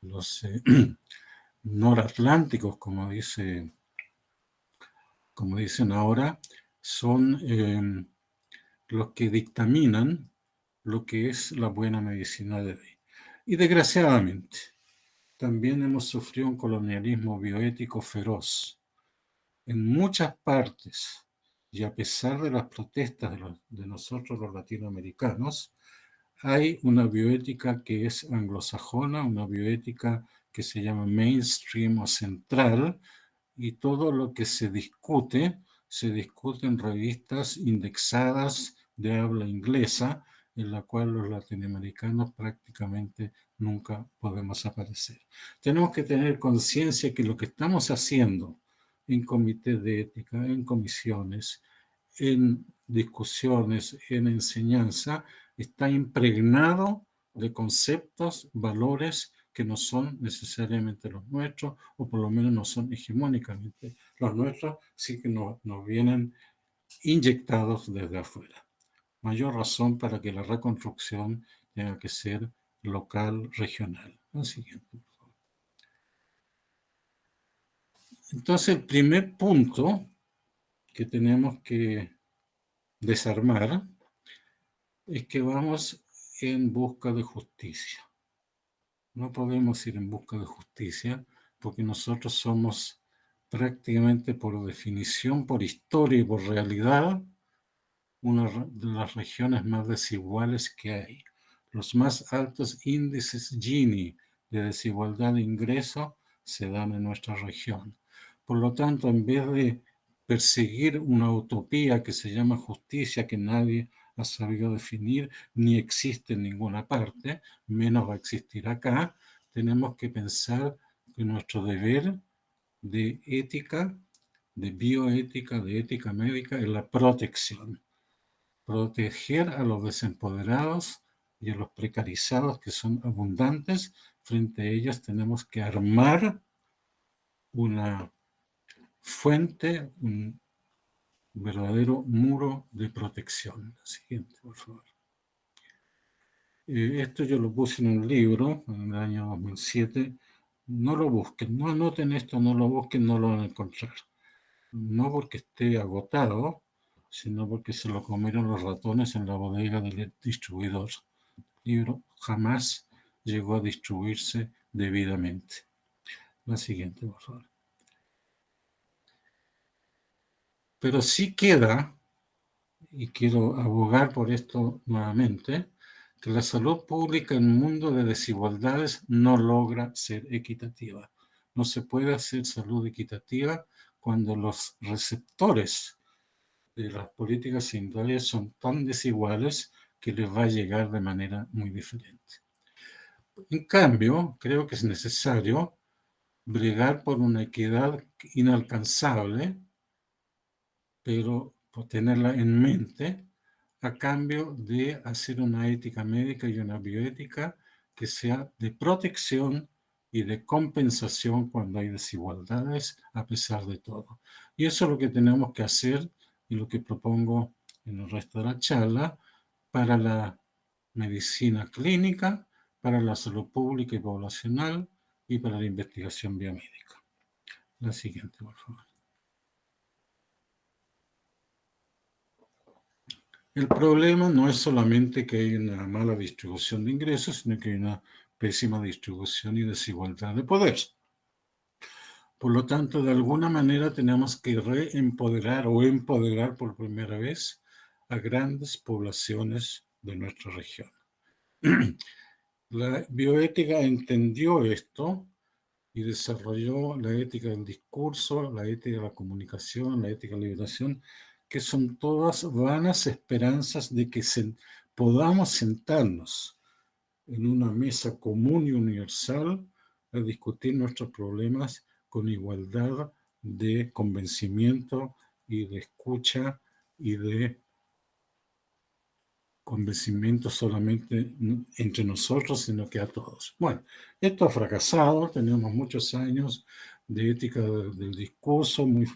los eh, noratlánticos, como dice como dicen ahora, son eh, los que dictaminan lo que es la buena medicina de hoy. Y desgraciadamente, también hemos sufrido un colonialismo bioético feroz. En muchas partes, y a pesar de las protestas de, de nosotros los latinoamericanos, hay una bioética que es anglosajona, una bioética que se llama mainstream o central, y todo lo que se discute, se discute en revistas indexadas de habla inglesa, en la cual los latinoamericanos prácticamente nunca podemos aparecer. Tenemos que tener conciencia que lo que estamos haciendo en comités de ética, en comisiones, en discusiones, en enseñanza, está impregnado de conceptos, valores que no son necesariamente los nuestros, o por lo menos no son hegemónicamente los nuestros, sí que nos, nos vienen inyectados desde afuera. Mayor razón para que la reconstrucción tenga que ser local, regional. La siguiente. Entonces, el primer punto que tenemos que desarmar es que vamos en busca de justicia. No podemos ir en busca de justicia porque nosotros somos prácticamente por definición, por historia y por realidad, una de las regiones más desiguales que hay. Los más altos índices Gini de desigualdad de ingreso se dan en nuestra región. Por lo tanto, en vez de perseguir una utopía que se llama justicia, que nadie ha sabido definir, ni existe en ninguna parte, menos va a existir acá, tenemos que pensar que nuestro deber de ética, de bioética, de ética médica, es la protección. Proteger a los desempoderados y a los precarizados que son abundantes, frente a ellos tenemos que armar una fuente, un verdadero muro de protección. Siguiente, por favor. Eh, esto yo lo puse en un libro en el año 2007. No lo busquen, no anoten esto, no lo busquen, no lo van a encontrar. No porque esté agotado, sino porque se lo comieron los ratones en la bodega del distribuidor. El libro jamás llegó a distribuirse debidamente. La siguiente, por favor. Pero sí queda y quiero abogar por esto nuevamente, que la salud pública en un mundo de desigualdades no logra ser equitativa. No se puede hacer salud equitativa cuando los receptores de las políticas sanitarias son tan desiguales que les va a llegar de manera muy diferente. En cambio, creo que es necesario bregar por una equidad inalcanzable, pero tenerla en mente a cambio de hacer una ética médica y una bioética que sea de protección y de compensación cuando hay desigualdades a pesar de todo. Y eso es lo que tenemos que hacer y lo que propongo en el resto de la charla para la medicina clínica, para la salud pública y poblacional y para la investigación biomédica. La siguiente, por favor. El problema no es solamente que hay una mala distribución de ingresos, sino que hay una pésima distribución y desigualdad de poder. Por lo tanto, de alguna manera tenemos que reempoderar o empoderar por primera vez a grandes poblaciones de nuestra región. La bioética entendió esto y desarrolló la ética del discurso, la ética de la comunicación, la ética de la liberación, que son todas vanas esperanzas de que podamos sentarnos en una mesa común y universal a discutir nuestros problemas con igualdad de convencimiento y de escucha y de convencimiento solamente entre nosotros, sino que a todos. Bueno, esto ha fracasado, tenemos muchos años de ética del discurso muy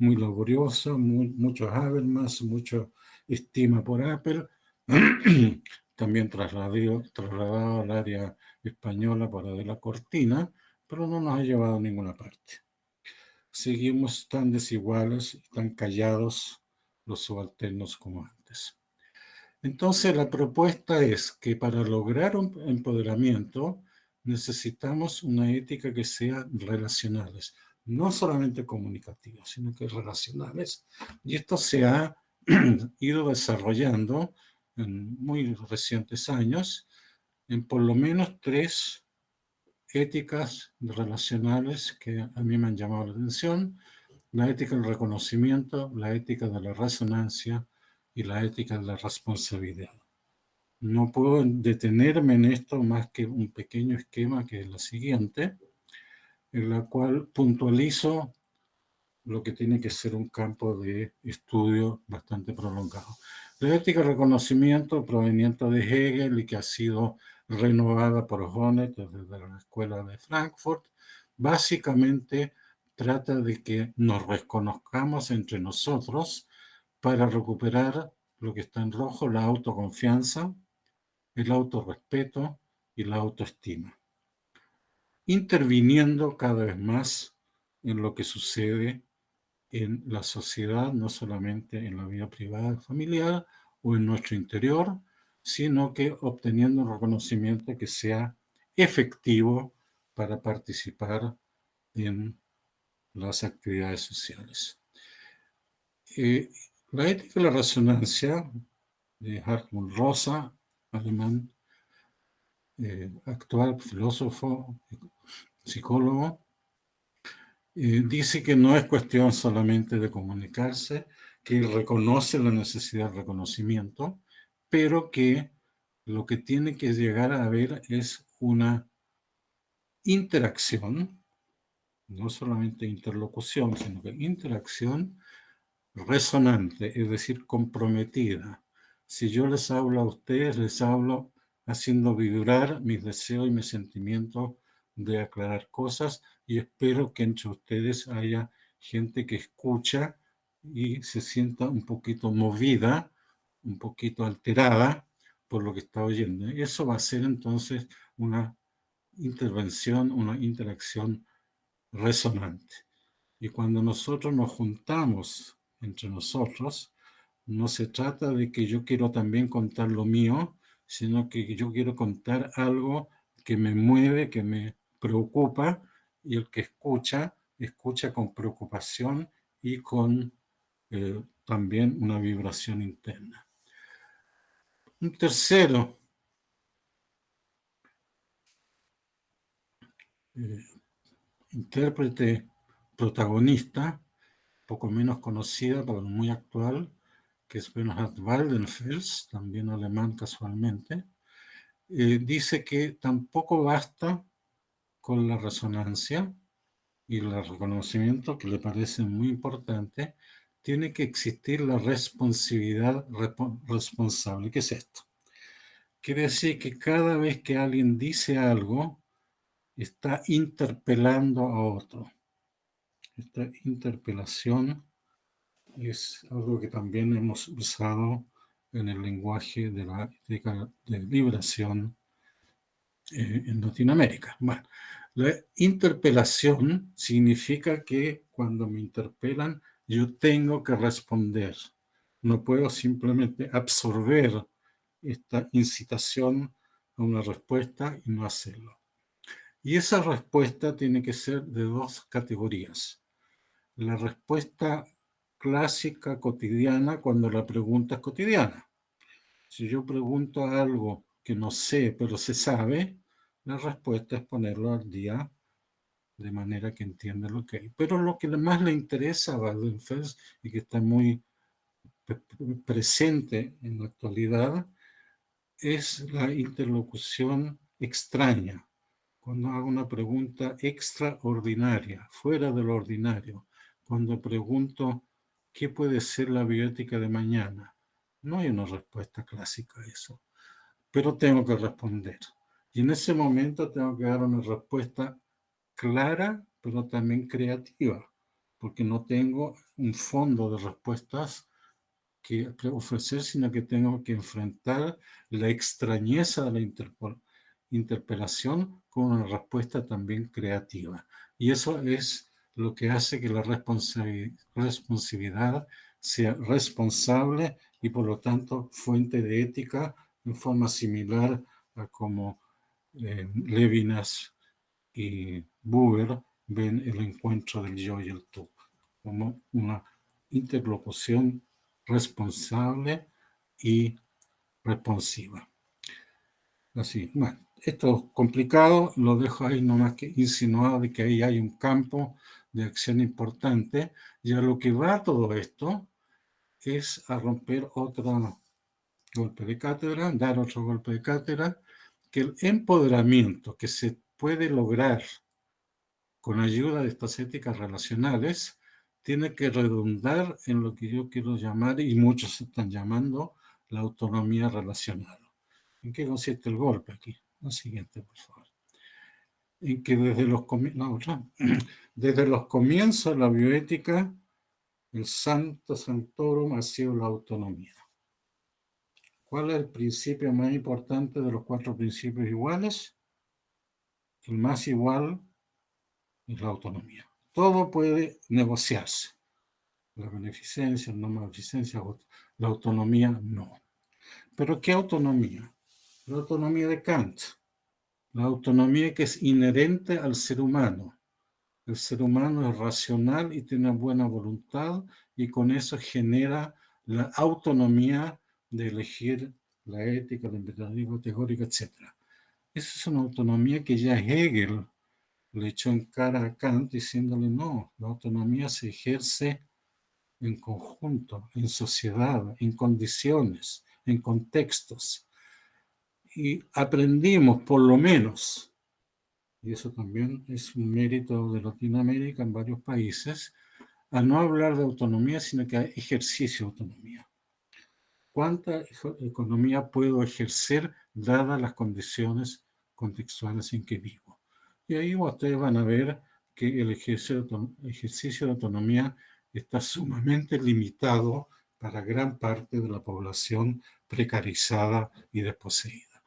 muy laboriosa, muchos Habermas, mucho estima por Apple, también trasladado, trasladado al área española para de la cortina, pero no nos ha llevado a ninguna parte. Seguimos tan desiguales, tan callados los subalternos como antes. Entonces la propuesta es que para lograr un empoderamiento necesitamos una ética que sea relacionales, no solamente comunicativas, sino que relacionales. Y esto se ha ido desarrollando en muy recientes años en por lo menos tres éticas relacionales que a mí me han llamado la atención. La ética del reconocimiento, la ética de la resonancia y la ética de la responsabilidad. No puedo detenerme en esto más que un pequeño esquema que es lo siguiente en la cual puntualizo lo que tiene que ser un campo de estudio bastante prolongado. La ética de reconocimiento proveniente de Hegel y que ha sido renovada por Honneth desde la Escuela de Frankfurt, básicamente trata de que nos reconozcamos entre nosotros para recuperar lo que está en rojo, la autoconfianza, el autorrespeto y la autoestima interviniendo cada vez más en lo que sucede en la sociedad, no solamente en la vida privada familiar o en nuestro interior, sino que obteniendo un reconocimiento que sea efectivo para participar en las actividades sociales. Eh, la ética de la resonancia de Hartmut Rosa, alemán, eh, actual filósofo, psicólogo, dice que no es cuestión solamente de comunicarse, que reconoce la necesidad de reconocimiento, pero que lo que tiene que llegar a haber es una interacción, no solamente interlocución, sino que interacción resonante, es decir, comprometida. Si yo les hablo a ustedes, les hablo haciendo vibrar mis deseos y mis sentimientos de aclarar cosas y espero que entre ustedes haya gente que escucha y se sienta un poquito movida, un poquito alterada por lo que está oyendo. Eso va a ser entonces una intervención, una interacción resonante. Y cuando nosotros nos juntamos entre nosotros, no se trata de que yo quiero también contar lo mío, sino que yo quiero contar algo que me mueve, que me preocupa y el que escucha, escucha con preocupación y con eh, también una vibración interna. Un tercero, eh, intérprete protagonista, poco menos conocida, pero muy actual, que es Bernhard Waldenfels, también alemán casualmente, eh, dice que tampoco basta con la resonancia y el reconocimiento, que le parece muy importante, tiene que existir la responsabilidad responsable. ¿Qué es esto? Quiere decir que cada vez que alguien dice algo, está interpelando a otro. Esta interpelación es algo que también hemos usado en el lenguaje de la de liberación eh, en Latinoamérica. Bueno, la interpelación significa que cuando me interpelan yo tengo que responder. No puedo simplemente absorber esta incitación a una respuesta y no hacerlo. Y esa respuesta tiene que ser de dos categorías. La respuesta clásica cotidiana cuando la pregunta es cotidiana. Si yo pregunto algo que no sé, pero se sabe, la respuesta es ponerlo al día de manera que entienda lo que hay. Pero lo que más le interesa a Waldenfels y que está muy presente en la actualidad es la interlocución extraña. Cuando hago una pregunta extraordinaria, fuera de lo ordinario. Cuando pregunto, ¿qué puede ser la bioética de mañana? No hay una respuesta clásica a eso, pero tengo que responder. Y en ese momento tengo que dar una respuesta clara, pero también creativa, porque no tengo un fondo de respuestas que ofrecer, sino que tengo que enfrentar la extrañeza de la interpelación con una respuesta también creativa. Y eso es lo que hace que la responsabilidad sea responsable y por lo tanto fuente de ética en forma similar a como eh, Levinas y Buber ven el encuentro del yo y el tú como una interlocución responsable y responsiva. Así, bueno, esto es complicado, lo dejo ahí nomás que insinuado de que ahí hay un campo de acción importante, y a lo que va todo esto es a romper otro golpe de cátedra, dar otro golpe de cátedra, que el empoderamiento que se puede lograr con ayuda de estas éticas relacionales tiene que redundar en lo que yo quiero llamar, y muchos están llamando, la autonomía relacional. ¿En qué consiste el golpe aquí? La siguiente, por favor. En que desde los, desde los comienzos de la bioética, el santo santorum ha sido la autonomía. ¿Cuál es el principio más importante de los cuatro principios iguales? El más igual es la autonomía. Todo puede negociarse. La beneficencia, no beneficencia, la autonomía no. ¿Pero qué autonomía? La autonomía de Kant. La autonomía que es inherente al ser humano. El ser humano es racional y tiene buena voluntad y con eso genera la autonomía de elegir la ética, el imperialismo teórico, etc. Esa es una autonomía que ya Hegel le echó en cara a Kant diciéndole no, la autonomía se ejerce en conjunto, en sociedad, en condiciones, en contextos. Y aprendimos por lo menos, y eso también es un mérito de Latinoamérica en varios países, a no hablar de autonomía, sino que hay ejercicio de autonomía. ¿Cuánta economía puedo ejercer dadas las condiciones contextuales en que vivo? Y ahí ustedes van a ver que el ejercicio de autonomía está sumamente limitado para gran parte de la población precarizada y desposeída.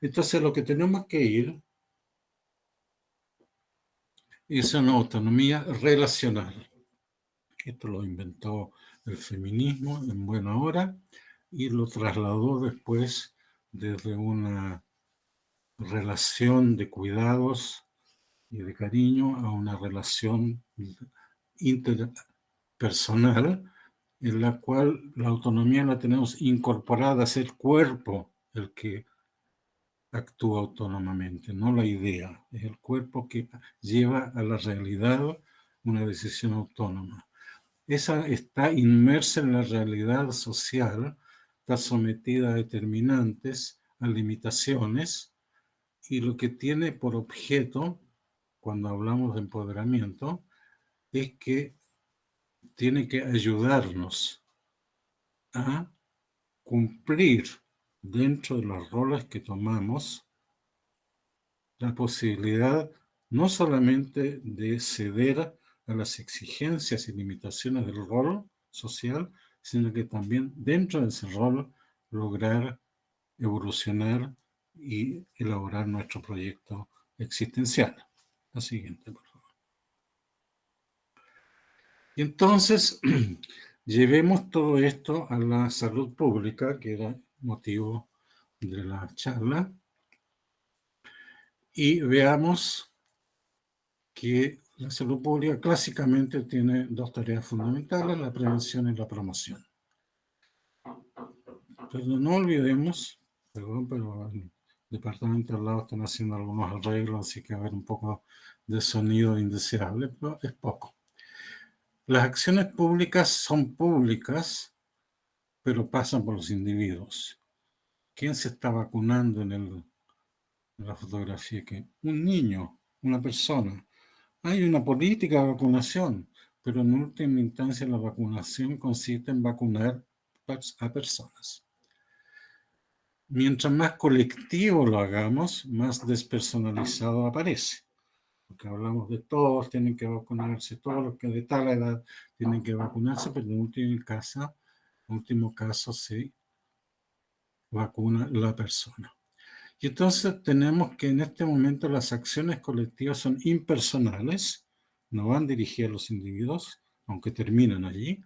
Entonces, lo que tenemos que ir es una autonomía relacional. Esto lo inventó el feminismo en buena hora y lo trasladó después desde una relación de cuidados y de cariño a una relación interpersonal en la cual la autonomía la tenemos incorporada, es el cuerpo el que actúa autónomamente, no la idea, es el cuerpo que lleva a la realidad una decisión autónoma. Esa está inmersa en la realidad social, está sometida a determinantes, a limitaciones, y lo que tiene por objeto, cuando hablamos de empoderamiento, es que tiene que ayudarnos a cumplir dentro de los roles que tomamos la posibilidad no solamente de ceder a las exigencias y limitaciones del rol social, sino que también dentro de ese rol lograr evolucionar y elaborar nuestro proyecto existencial. La siguiente, por favor. Y entonces, llevemos todo esto a la salud pública, que era motivo de la charla, y veamos que la salud pública clásicamente tiene dos tareas fundamentales, la prevención y la promoción. Pero no olvidemos, perdón, pero el departamento al lado están haciendo algunos arreglos, así que a haber un poco de sonido indeseable, pero es poco. Las acciones públicas son públicas, pero pasan por los individuos. ¿Quién se está vacunando en, el, en la fotografía? que Un niño, una persona. Hay una política de vacunación, pero en última instancia la vacunación consiste en vacunar a personas. Mientras más colectivo lo hagamos, más despersonalizado aparece. Porque hablamos de todos tienen que vacunarse, todos los que de tal edad tienen que vacunarse, pero en último caso, en último caso se vacuna la persona. Y entonces tenemos que en este momento las acciones colectivas son impersonales, no van dirigidas a los individuos, aunque terminan allí,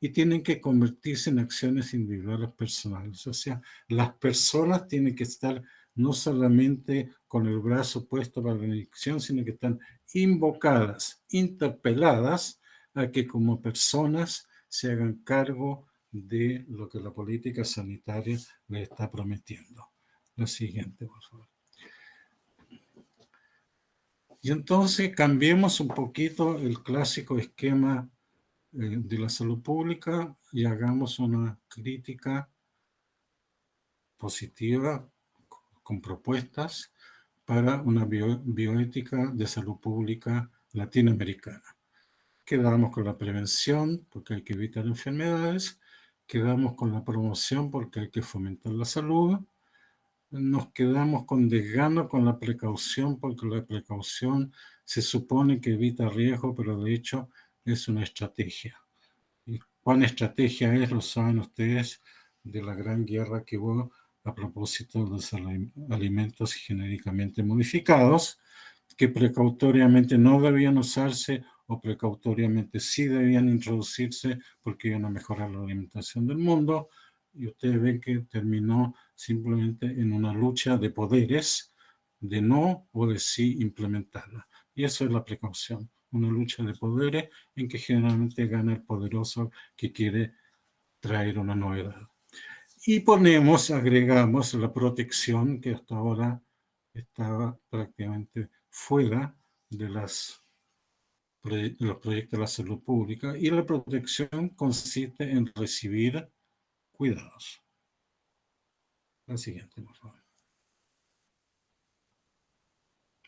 y tienen que convertirse en acciones individuales personales. O sea, las personas tienen que estar no solamente con el brazo puesto para la elección, sino que están invocadas, interpeladas a que como personas se hagan cargo de lo que la política sanitaria les está prometiendo. La siguiente, por favor. Y entonces cambiemos un poquito el clásico esquema eh, de la salud pública y hagamos una crítica positiva con propuestas para una bioética de salud pública latinoamericana. Quedamos con la prevención porque hay que evitar enfermedades, quedamos con la promoción porque hay que fomentar la salud, nos quedamos con desgano con la precaución porque la precaución se supone que evita riesgo, pero de hecho es una estrategia. ¿Y estrategia es? Lo saben ustedes de la gran guerra que hubo a propósito de los alimentos genéricamente modificados, que precautoriamente no debían usarse o precautoriamente sí debían introducirse porque iban a mejorar la alimentación del mundo. Y ustedes ven que terminó simplemente en una lucha de poderes de no o de sí implementarla. Y eso es la precaución una lucha de poderes en que generalmente gana el poderoso que quiere traer una novedad. Y ponemos, agregamos la protección que hasta ahora estaba prácticamente fuera de, las, de los proyectos de la salud pública y la protección consiste en recibir cuidados. La siguiente, por favor.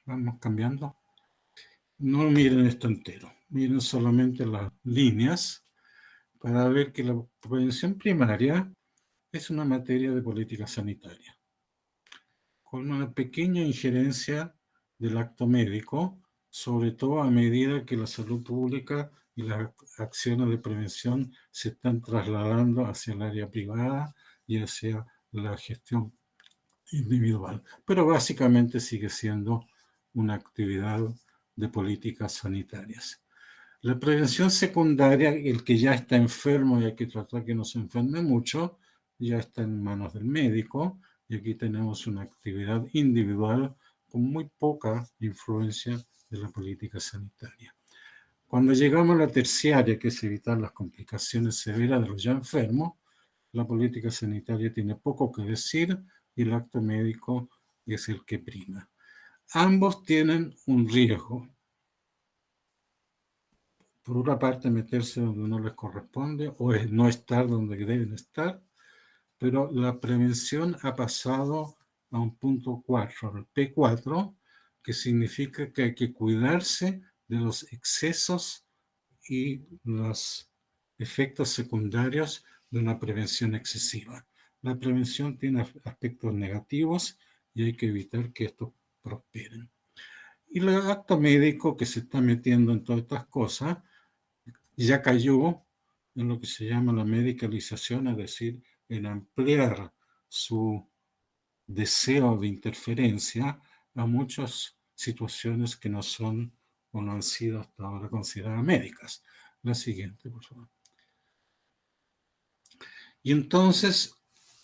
Vamos cambiando. No miren esto entero, miren solamente las líneas para ver que la prevención primaria es una materia de política sanitaria, con una pequeña injerencia del acto médico, sobre todo a medida que la salud pública y las acciones de prevención se están trasladando hacia el área privada y hacia la gestión individual. Pero básicamente sigue siendo una actividad de políticas sanitarias. La prevención secundaria, el que ya está enfermo y hay que tratar que no se enferme mucho, ya está en manos del médico y aquí tenemos una actividad individual con muy poca influencia de la política sanitaria. Cuando llegamos a la terciaria, que es evitar las complicaciones severas de los ya enfermos, la política sanitaria tiene poco que decir y el acto médico es el que prima. Ambos tienen un riesgo. Por una parte, meterse donde no les corresponde o no estar donde deben estar, pero la prevención ha pasado a un punto 4, al P4, que significa que hay que cuidarse de los excesos y los efectos secundarios de una prevención excesiva. La prevención tiene aspectos negativos y hay que evitar que estos prosperen. Y el acto médico que se está metiendo en todas estas cosas ya cayó en lo que se llama la medicalización, es decir, en ampliar su deseo de interferencia a muchas situaciones que no son o no han sido hasta ahora consideradas médicas. La siguiente, por favor. Y entonces,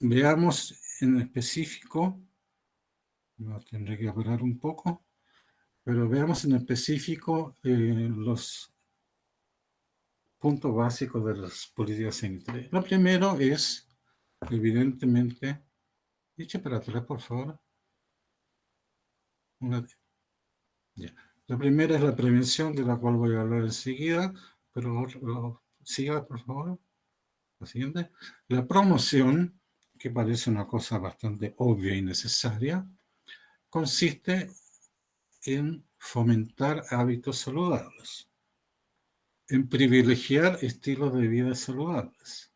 veamos en específico, no tendré que hablar un poco, pero veamos en específico eh, los puntos básicos de las políticas sanitarias. Lo primero es, evidentemente, eche para atrás, por favor. La primera es la prevención, de la cual voy a hablar enseguida, pero siga, por favor. La promoción, que parece una cosa bastante obvia y necesaria, consiste en fomentar hábitos saludables, en privilegiar estilos de vida saludables,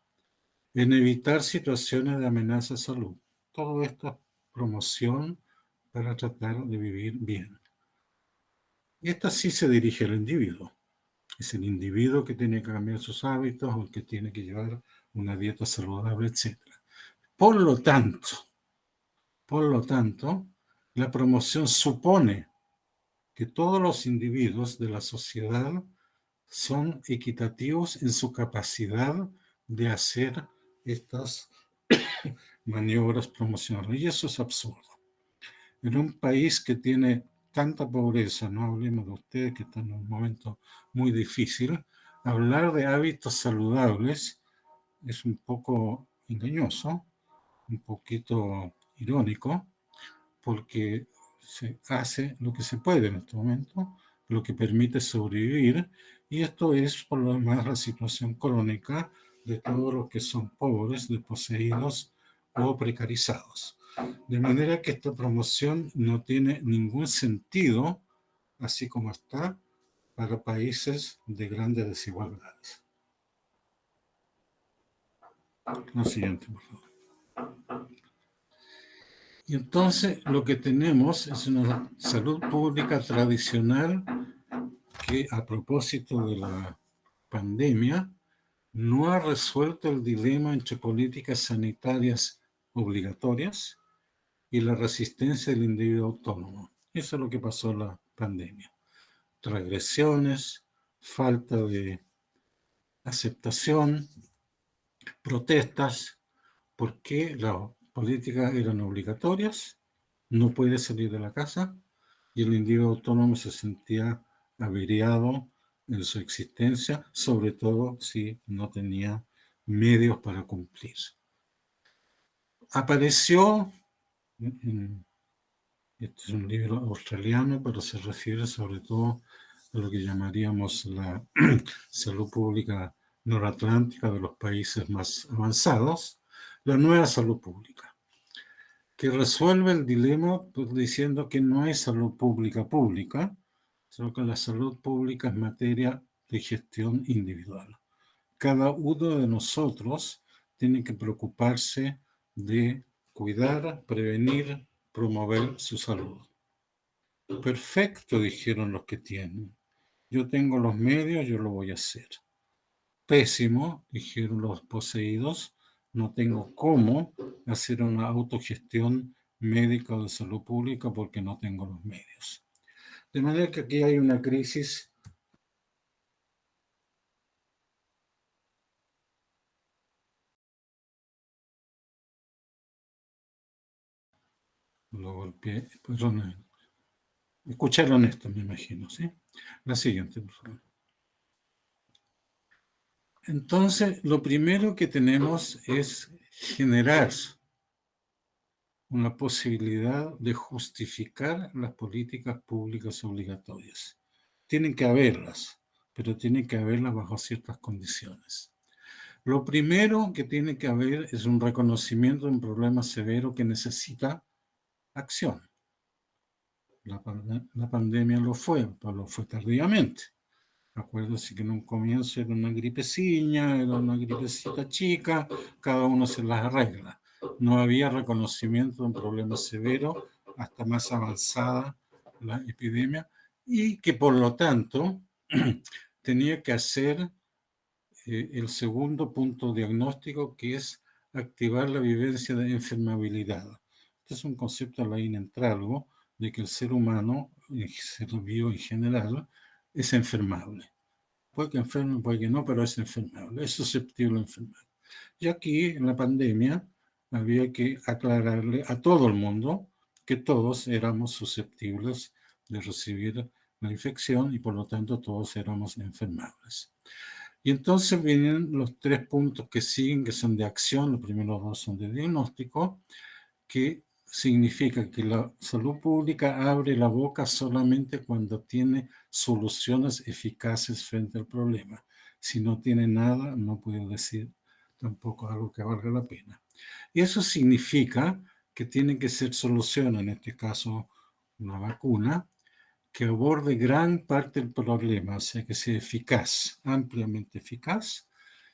en evitar situaciones de amenaza a salud. Todo esto es promoción para tratar de vivir bien. Y esta sí se dirige al individuo. Es el individuo que tiene que cambiar sus hábitos o que tiene que llevar una dieta saludable, etc. Por lo tanto, por lo tanto, la promoción supone que todos los individuos de la sociedad son equitativos en su capacidad de hacer estas maniobras promocionales. Y eso es absurdo. En un país que tiene tanta pobreza, no hablemos de ustedes que están en un momento muy difícil, hablar de hábitos saludables es un poco engañoso, un poquito irónico, porque se hace lo que se puede en este momento, lo que permite sobrevivir, y esto es por lo demás la situación crónica de todos los que son pobres, desposeídos o precarizados. De manera que esta promoción no tiene ningún sentido, así como está, para países de grandes desigualdades. Lo siguiente, por favor. Y entonces lo que tenemos es una salud pública tradicional que a propósito de la pandemia no ha resuelto el dilema entre políticas sanitarias obligatorias y la resistencia del individuo autónomo. Eso es lo que pasó en la pandemia. Regresiones, falta de aceptación, protestas, porque las políticas eran obligatorias, no puede salir de la casa, y el individuo autónomo se sentía averiado en su existencia, sobre todo si no tenía medios para cumplir. Apareció, este es un libro australiano, pero se refiere sobre todo a lo que llamaríamos la salud pública noratlántica de los países más avanzados, la nueva salud pública, que resuelve el dilema pues, diciendo que no hay salud pública pública, sino que la salud pública es materia de gestión individual. Cada uno de nosotros tiene que preocuparse de cuidar, prevenir, promover su salud. Perfecto, dijeron los que tienen. Yo tengo los medios, yo lo voy a hacer. Pésimo, dijeron los poseídos, no tengo cómo hacer una autogestión médica de salud pública porque no tengo los medios. De manera que aquí hay una crisis lo golpeé, perdón, escucharon esto, me imagino, ¿sí? La siguiente, por favor. Entonces, lo primero que tenemos es generar una posibilidad de justificar las políticas públicas obligatorias. Tienen que haberlas, pero tienen que haberlas bajo ciertas condiciones. Lo primero que tiene que haber es un reconocimiento de un problema severo que necesita acción. La, pandemia lo fue, pero lo fue tardíamente. Acuérdense que en un comienzo era una gripecilla, era una gripecita chica, cada uno se las arregla. No había reconocimiento de un problema severo hasta más avanzada la epidemia y que por lo tanto tenía que hacer eh, el segundo punto diagnóstico que es activar la vivencia de enfermabilidad. Este es un concepto de la inentralgo de que el ser humano, el ser vivo en general, es enfermable. Puede que enferme, puede que no, pero es enfermable, es susceptible a enfermar. Y aquí, en la pandemia, había que aclararle a todo el mundo que todos éramos susceptibles de recibir la infección y por lo tanto todos éramos enfermables. Y entonces vienen los tres puntos que siguen, que son de acción, los primeros dos son de diagnóstico, que significa que la salud pública abre la boca solamente cuando tiene soluciones eficaces frente al problema. Si no tiene nada, no puede decir tampoco algo que valga la pena. Y eso significa que tienen que ser soluciones, en este caso una vacuna, que aborde gran parte del problema, o sea, que sea eficaz, ampliamente eficaz,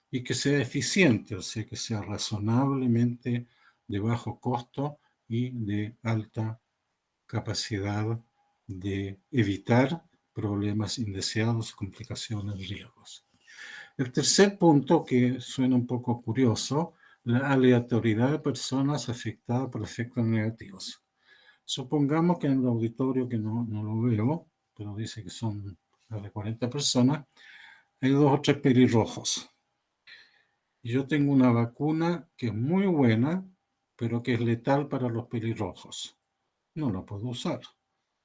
y que sea eficiente, o sea, que sea razonablemente de bajo costo y de alta capacidad de evitar problemas indeseados, complicaciones, riesgos. El tercer punto, que suena un poco curioso, la aleatoriedad de personas afectadas por efectos negativos. Supongamos que en el auditorio, que no, no lo veo, pero dice que son más de 40 personas, hay dos o tres pelirrojos. Yo tengo una vacuna que es muy buena, pero que es letal para los pelirrojos. No la puedo usar.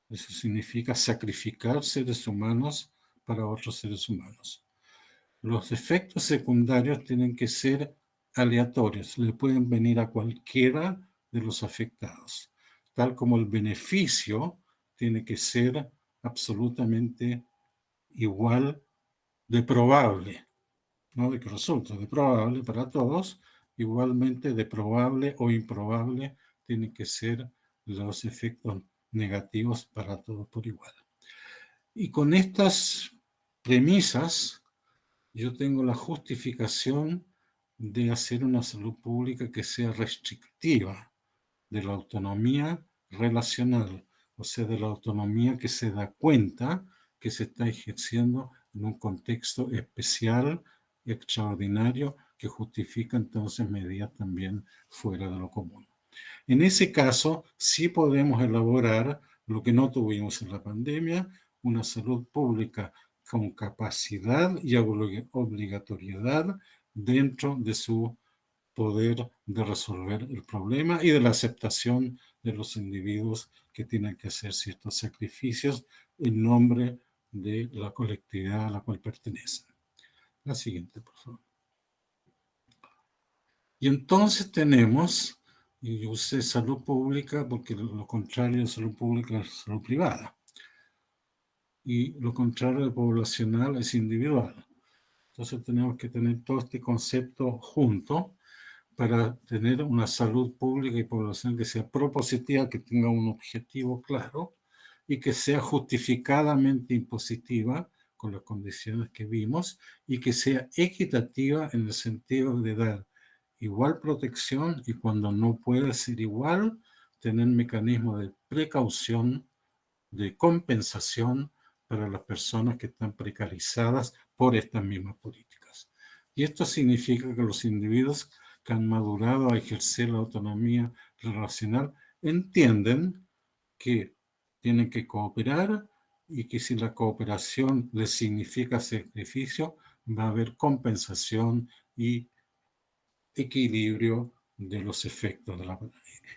Eso significa sacrificar seres humanos para otros seres humanos. Los efectos secundarios tienen que ser aleatorios, le pueden venir a cualquiera de los afectados, tal como el beneficio tiene que ser absolutamente igual de probable, no de que resulta, de probable para todos, Igualmente de probable o improbable tienen que ser los efectos negativos para todos por igual. Y con estas premisas, yo tengo la justificación de hacer una salud pública que sea restrictiva de la autonomía relacional, o sea, de la autonomía que se da cuenta que se está ejerciendo en un contexto especial, extraordinario que justifica entonces medidas también fuera de lo común. En ese caso, sí podemos elaborar lo que no tuvimos en la pandemia, una salud pública con capacidad y obligatoriedad dentro de su poder de resolver el problema y de la aceptación de los individuos que tienen que hacer ciertos sacrificios en nombre de la colectividad a la cual pertenecen. La siguiente, por favor. Y entonces tenemos, y yo usé salud pública porque lo contrario de salud pública es salud privada. Y lo contrario de poblacional es individual. Entonces tenemos que tener todo este concepto junto para tener una salud pública y población que sea propositiva, que tenga un objetivo claro y que sea justificadamente impositiva con las condiciones que vimos y que sea equitativa en el sentido de dar igual protección y cuando no puede ser igual, tener mecanismos de precaución, de compensación para las personas que están precarizadas por estas mismas políticas. Y esto significa que los individuos que han madurado a ejercer la autonomía relacional entienden que tienen que cooperar y que si la cooperación les significa sacrificio, va a haber compensación y equilibrio de los efectos de la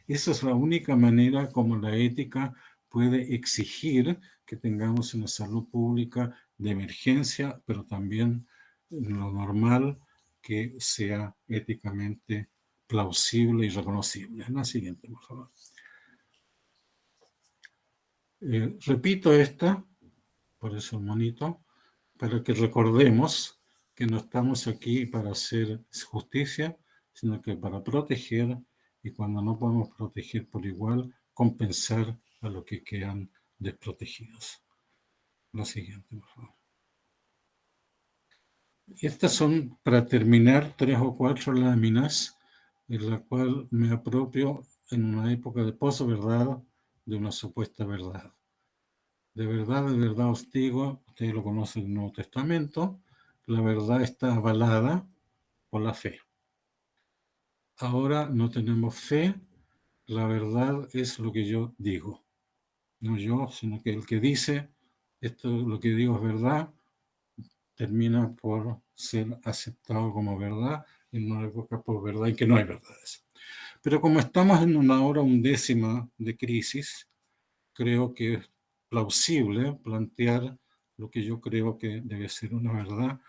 Esa es la única manera como la ética puede exigir que tengamos una salud pública de emergencia, pero también lo normal que sea éticamente plausible y reconocible. La siguiente, por favor. Eh, repito esta, por eso monito, para que recordemos que no estamos aquí para hacer justicia, sino que para proteger y cuando no podemos proteger por igual, compensar a los que quedan desprotegidos. La siguiente, por favor. Estas son, para terminar, tres o cuatro láminas en la cual me apropio en una época de posverdad de una supuesta verdad. De verdad, de verdad os digo, ustedes lo conocen en el Nuevo Testamento, la verdad está avalada por la fe. Ahora no tenemos fe, la verdad es lo que yo digo. No yo, sino que el que dice, esto lo que digo es verdad, termina por ser aceptado como verdad en una época por verdad y que no hay verdades. Pero como estamos en una hora undécima de crisis, creo que es plausible plantear lo que yo creo que debe ser una verdad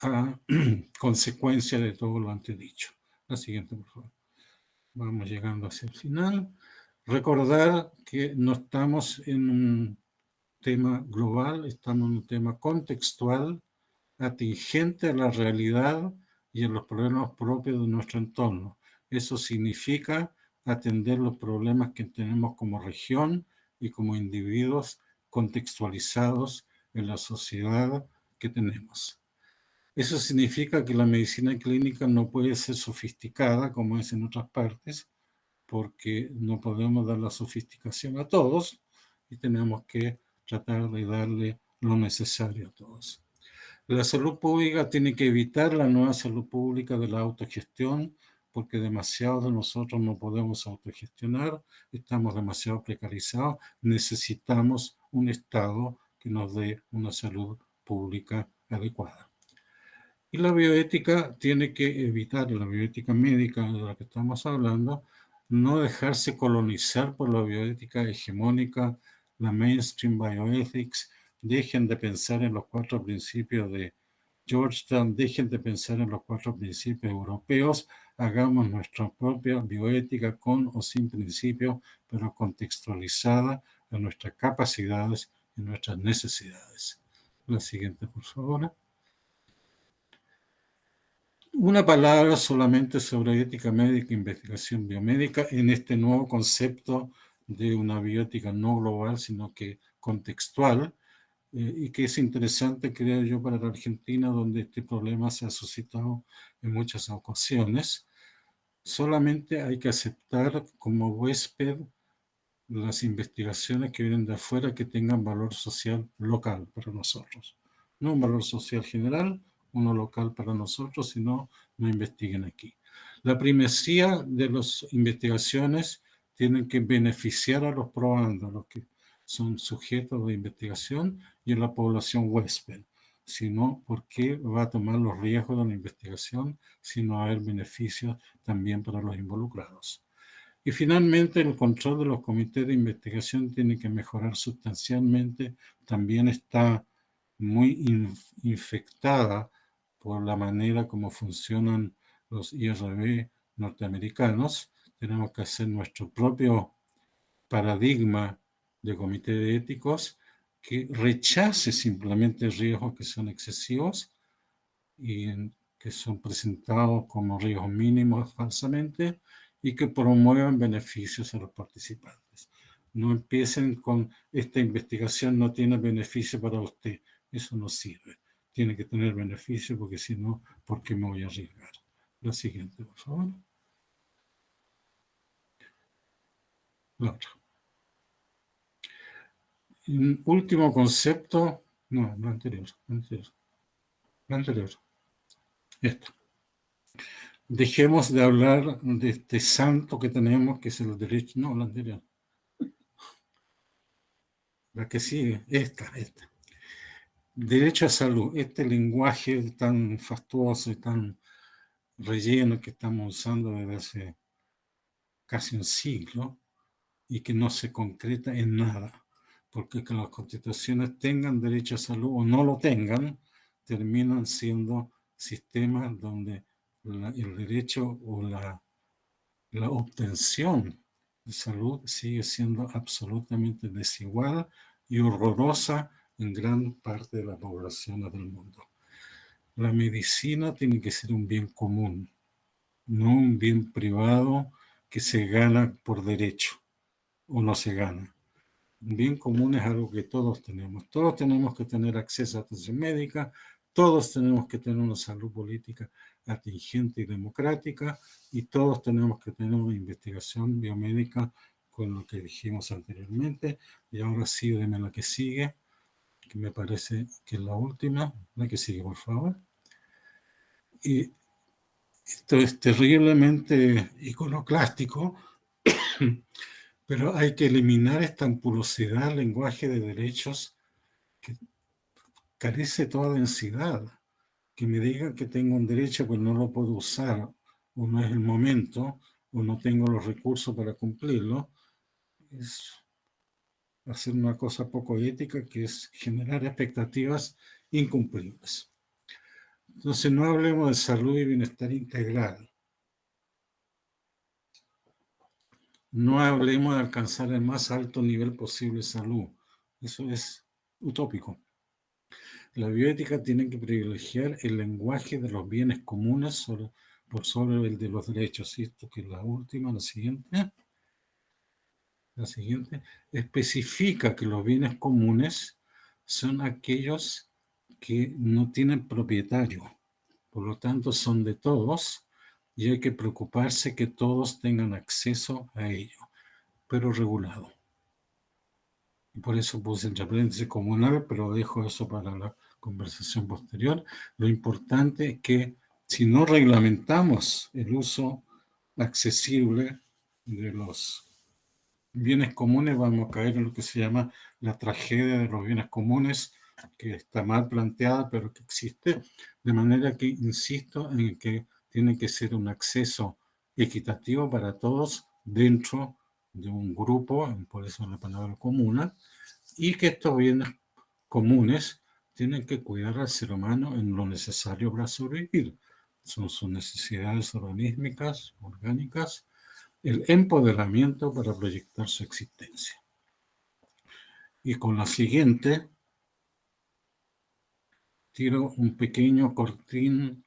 a consecuencia de todo lo antes dicho. La siguiente, por favor. Vamos llegando hacia el final. Recordar que no estamos en un tema global, estamos en un tema contextual, atingente a la realidad y a los problemas propios de nuestro entorno. Eso significa atender los problemas que tenemos como región y como individuos contextualizados en la sociedad que tenemos. Eso significa que la medicina clínica no puede ser sofisticada como es en otras partes, porque no podemos dar la sofisticación a todos y tenemos que tratar de darle lo necesario a todos. La salud pública tiene que evitar la nueva salud pública de la autogestión, porque demasiado de nosotros no podemos autogestionar, estamos demasiado precarizados, necesitamos un Estado que nos dé una salud pública adecuada. Y la bioética tiene que evitar, la bioética médica de la que estamos hablando, no dejarse colonizar por la bioética hegemónica, la mainstream bioethics, dejen de pensar en los cuatro principios de Georgetown, dejen de pensar en los cuatro principios europeos, hagamos nuestra propia bioética con o sin principios, pero contextualizada en nuestras capacidades y nuestras necesidades. La siguiente, por favor. Una palabra solamente sobre ética médica e investigación biomédica en este nuevo concepto de una bioética no global, sino que contextual, eh, y que es interesante, creo yo, para la Argentina, donde este problema se ha suscitado en muchas ocasiones. Solamente hay que aceptar como huésped las investigaciones que vienen de afuera que tengan valor social local para nosotros. No un valor social general, uno local para nosotros, sino no investiguen aquí. La primacía de las investigaciones tienen que beneficiar a los probandos, los que son sujetos de investigación y a la población huésped. Si no, ¿por qué va a tomar los riesgos de la investigación si no hay beneficios también para los involucrados? Y finalmente, el control de los comités de investigación tiene que mejorar sustancialmente. También está muy infectada por la manera como funcionan los IRB norteamericanos. Tenemos que hacer nuestro propio paradigma de comité de éticos que rechace simplemente riesgos que son excesivos y que son presentados como riesgos mínimos falsamente y que promuevan beneficios a los participantes. No empiecen con esta investigación no tiene beneficio para usted. Eso no sirve. Tiene que tener beneficio porque si no, ¿por qué me voy a arriesgar? La siguiente, por favor. La otra. último concepto, no, lo anterior, lo anterior, lo anterior. Esto dejemos de hablar de este santo que tenemos, que es el derecho, no, la anterior. La que sigue, esta, esta. Derecho a salud, este lenguaje tan fastuoso y tan relleno que estamos usando desde hace casi un siglo y que no se concreta en nada, porque que las constituciones tengan derecho a salud o no lo tengan, terminan siendo sistemas donde el derecho o la, la obtención de salud sigue siendo absolutamente desigual y horrorosa en gran parte de la población del mundo. La medicina tiene que ser un bien común, no un bien privado que se gana por derecho o no se gana. Un bien común es algo que todos tenemos. Todos tenemos que tener acceso a atención médica, todos tenemos que tener una salud política atingente y democrática y todos tenemos que tener una investigación biomédica con lo que dijimos anteriormente. Y ahora sí, deme la que sigue, me parece que es la última. La que sigue, por favor. Y esto es terriblemente iconoclástico, pero hay que eliminar esta ampulosidad lenguaje de derechos que carece toda densidad. Que me digan que tengo un derecho pero no lo puedo usar, o no es el momento, o no tengo los recursos para cumplirlo, es hacer una cosa poco ética que es generar expectativas incumplibles. Entonces no hablemos de salud y bienestar integral. No hablemos de alcanzar el más alto nivel posible de salud. Eso es utópico. La bioética tiene que privilegiar el lenguaje de los bienes comunes por sobre el de los derechos. Esto que es la última, la siguiente. La siguiente especifica que los bienes comunes son aquellos que no tienen propietario, por lo tanto son de todos y hay que preocuparse que todos tengan acceso a ello, pero regulado. Y por eso puse el aprendizaje comunal, pero dejo eso para la conversación posterior. Lo importante es que si no reglamentamos el uso accesible de los bienes comunes, vamos a caer en lo que se llama la tragedia de los bienes comunes, que está mal planteada, pero que existe, de manera que insisto en que tiene que ser un acceso equitativo para todos dentro de un grupo, por eso la palabra comuna, y que estos bienes comunes tienen que cuidar al ser humano en lo necesario para sobrevivir. Son sus necesidades organísmicas, orgánicas, el empoderamiento para proyectar su existencia. Y con la siguiente, tiro un pequeño cortín,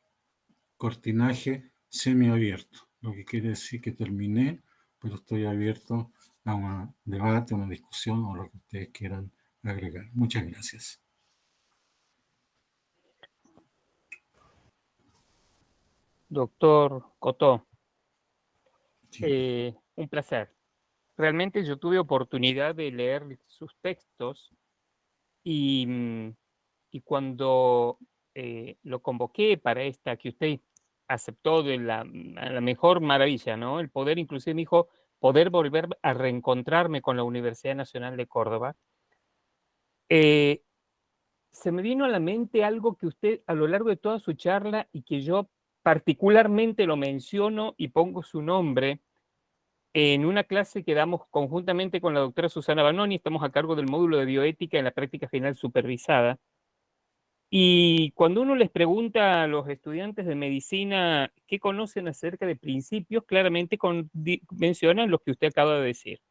cortinaje semiabierto, lo que quiere decir que terminé, pero estoy abierto a un debate, una discusión o lo que ustedes quieran agregar. Muchas gracias. Doctor Cotó, eh, un placer. Realmente yo tuve oportunidad de leer sus textos y mm, y cuando eh, lo convoqué para esta que usted aceptó de la, la, mejor maravilla, ¿no? El poder, inclusive me dijo, poder volver a reencontrarme con la Universidad Nacional de Córdoba. Eh, se me vino a la mente algo que usted a lo largo de toda su charla y que yo particularmente lo menciono y pongo su nombre en una clase que damos conjuntamente con la doctora Susana Banoni, estamos a cargo del módulo de bioética en la práctica final supervisada, y cuando uno les pregunta a los estudiantes de medicina qué conocen acerca de principios, claramente mencionan los que usted acaba de decir.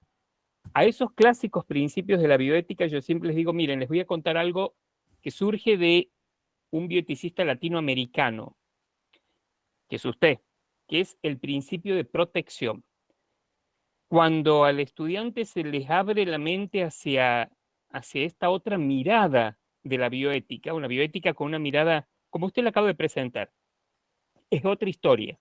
A esos clásicos principios de la bioética yo siempre les digo, miren, les voy a contar algo que surge de un bioeticista latinoamericano, que es usted, que es el principio de protección. Cuando al estudiante se les abre la mente hacia, hacia esta otra mirada de la bioética, una bioética con una mirada, como usted la acaba de presentar, es otra historia.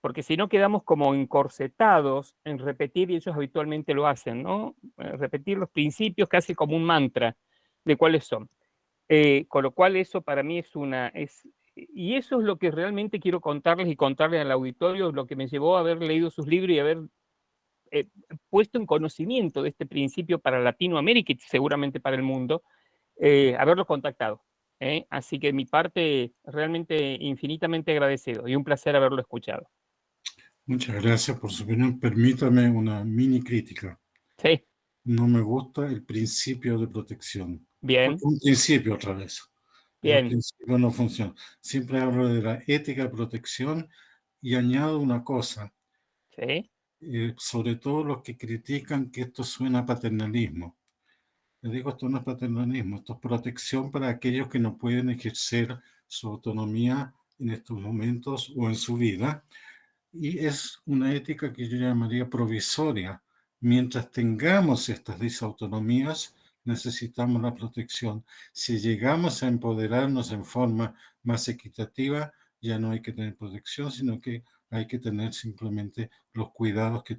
Porque si no quedamos como encorsetados en repetir, y ellos habitualmente lo hacen, ¿no? Eh, repetir los principios casi como un mantra de cuáles son. Eh, con lo cual eso para mí es una... Es, y eso es lo que realmente quiero contarles y contarles al auditorio, lo que me llevó a haber leído sus libros y haber eh, puesto en conocimiento de este principio para Latinoamérica y seguramente para el mundo, eh, haberlo contactado. ¿eh? Así que mi parte realmente infinitamente agradecido y un placer haberlo escuchado. Muchas gracias por su opinión. Permítame una mini crítica. Sí. No me gusta el principio de protección. Bien. Un principio otra vez. Bien. Principio no funciona. Siempre hablo de la ética de protección y añado una cosa, Sí. eh, sobre todo los que critican que esto suena a paternalismo. Les digo, esto no es paternalismo, esto es protección para aquellos que no pueden ejercer su autonomía en estos momentos o en su vida. Y es una ética que yo llamaría provisoria. Mientras tengamos estas disautonomías, necesitamos la protección. Si llegamos a empoderarnos en forma más equitativa, ya no hay que tener protección, sino que hay que tener simplemente los cuidados que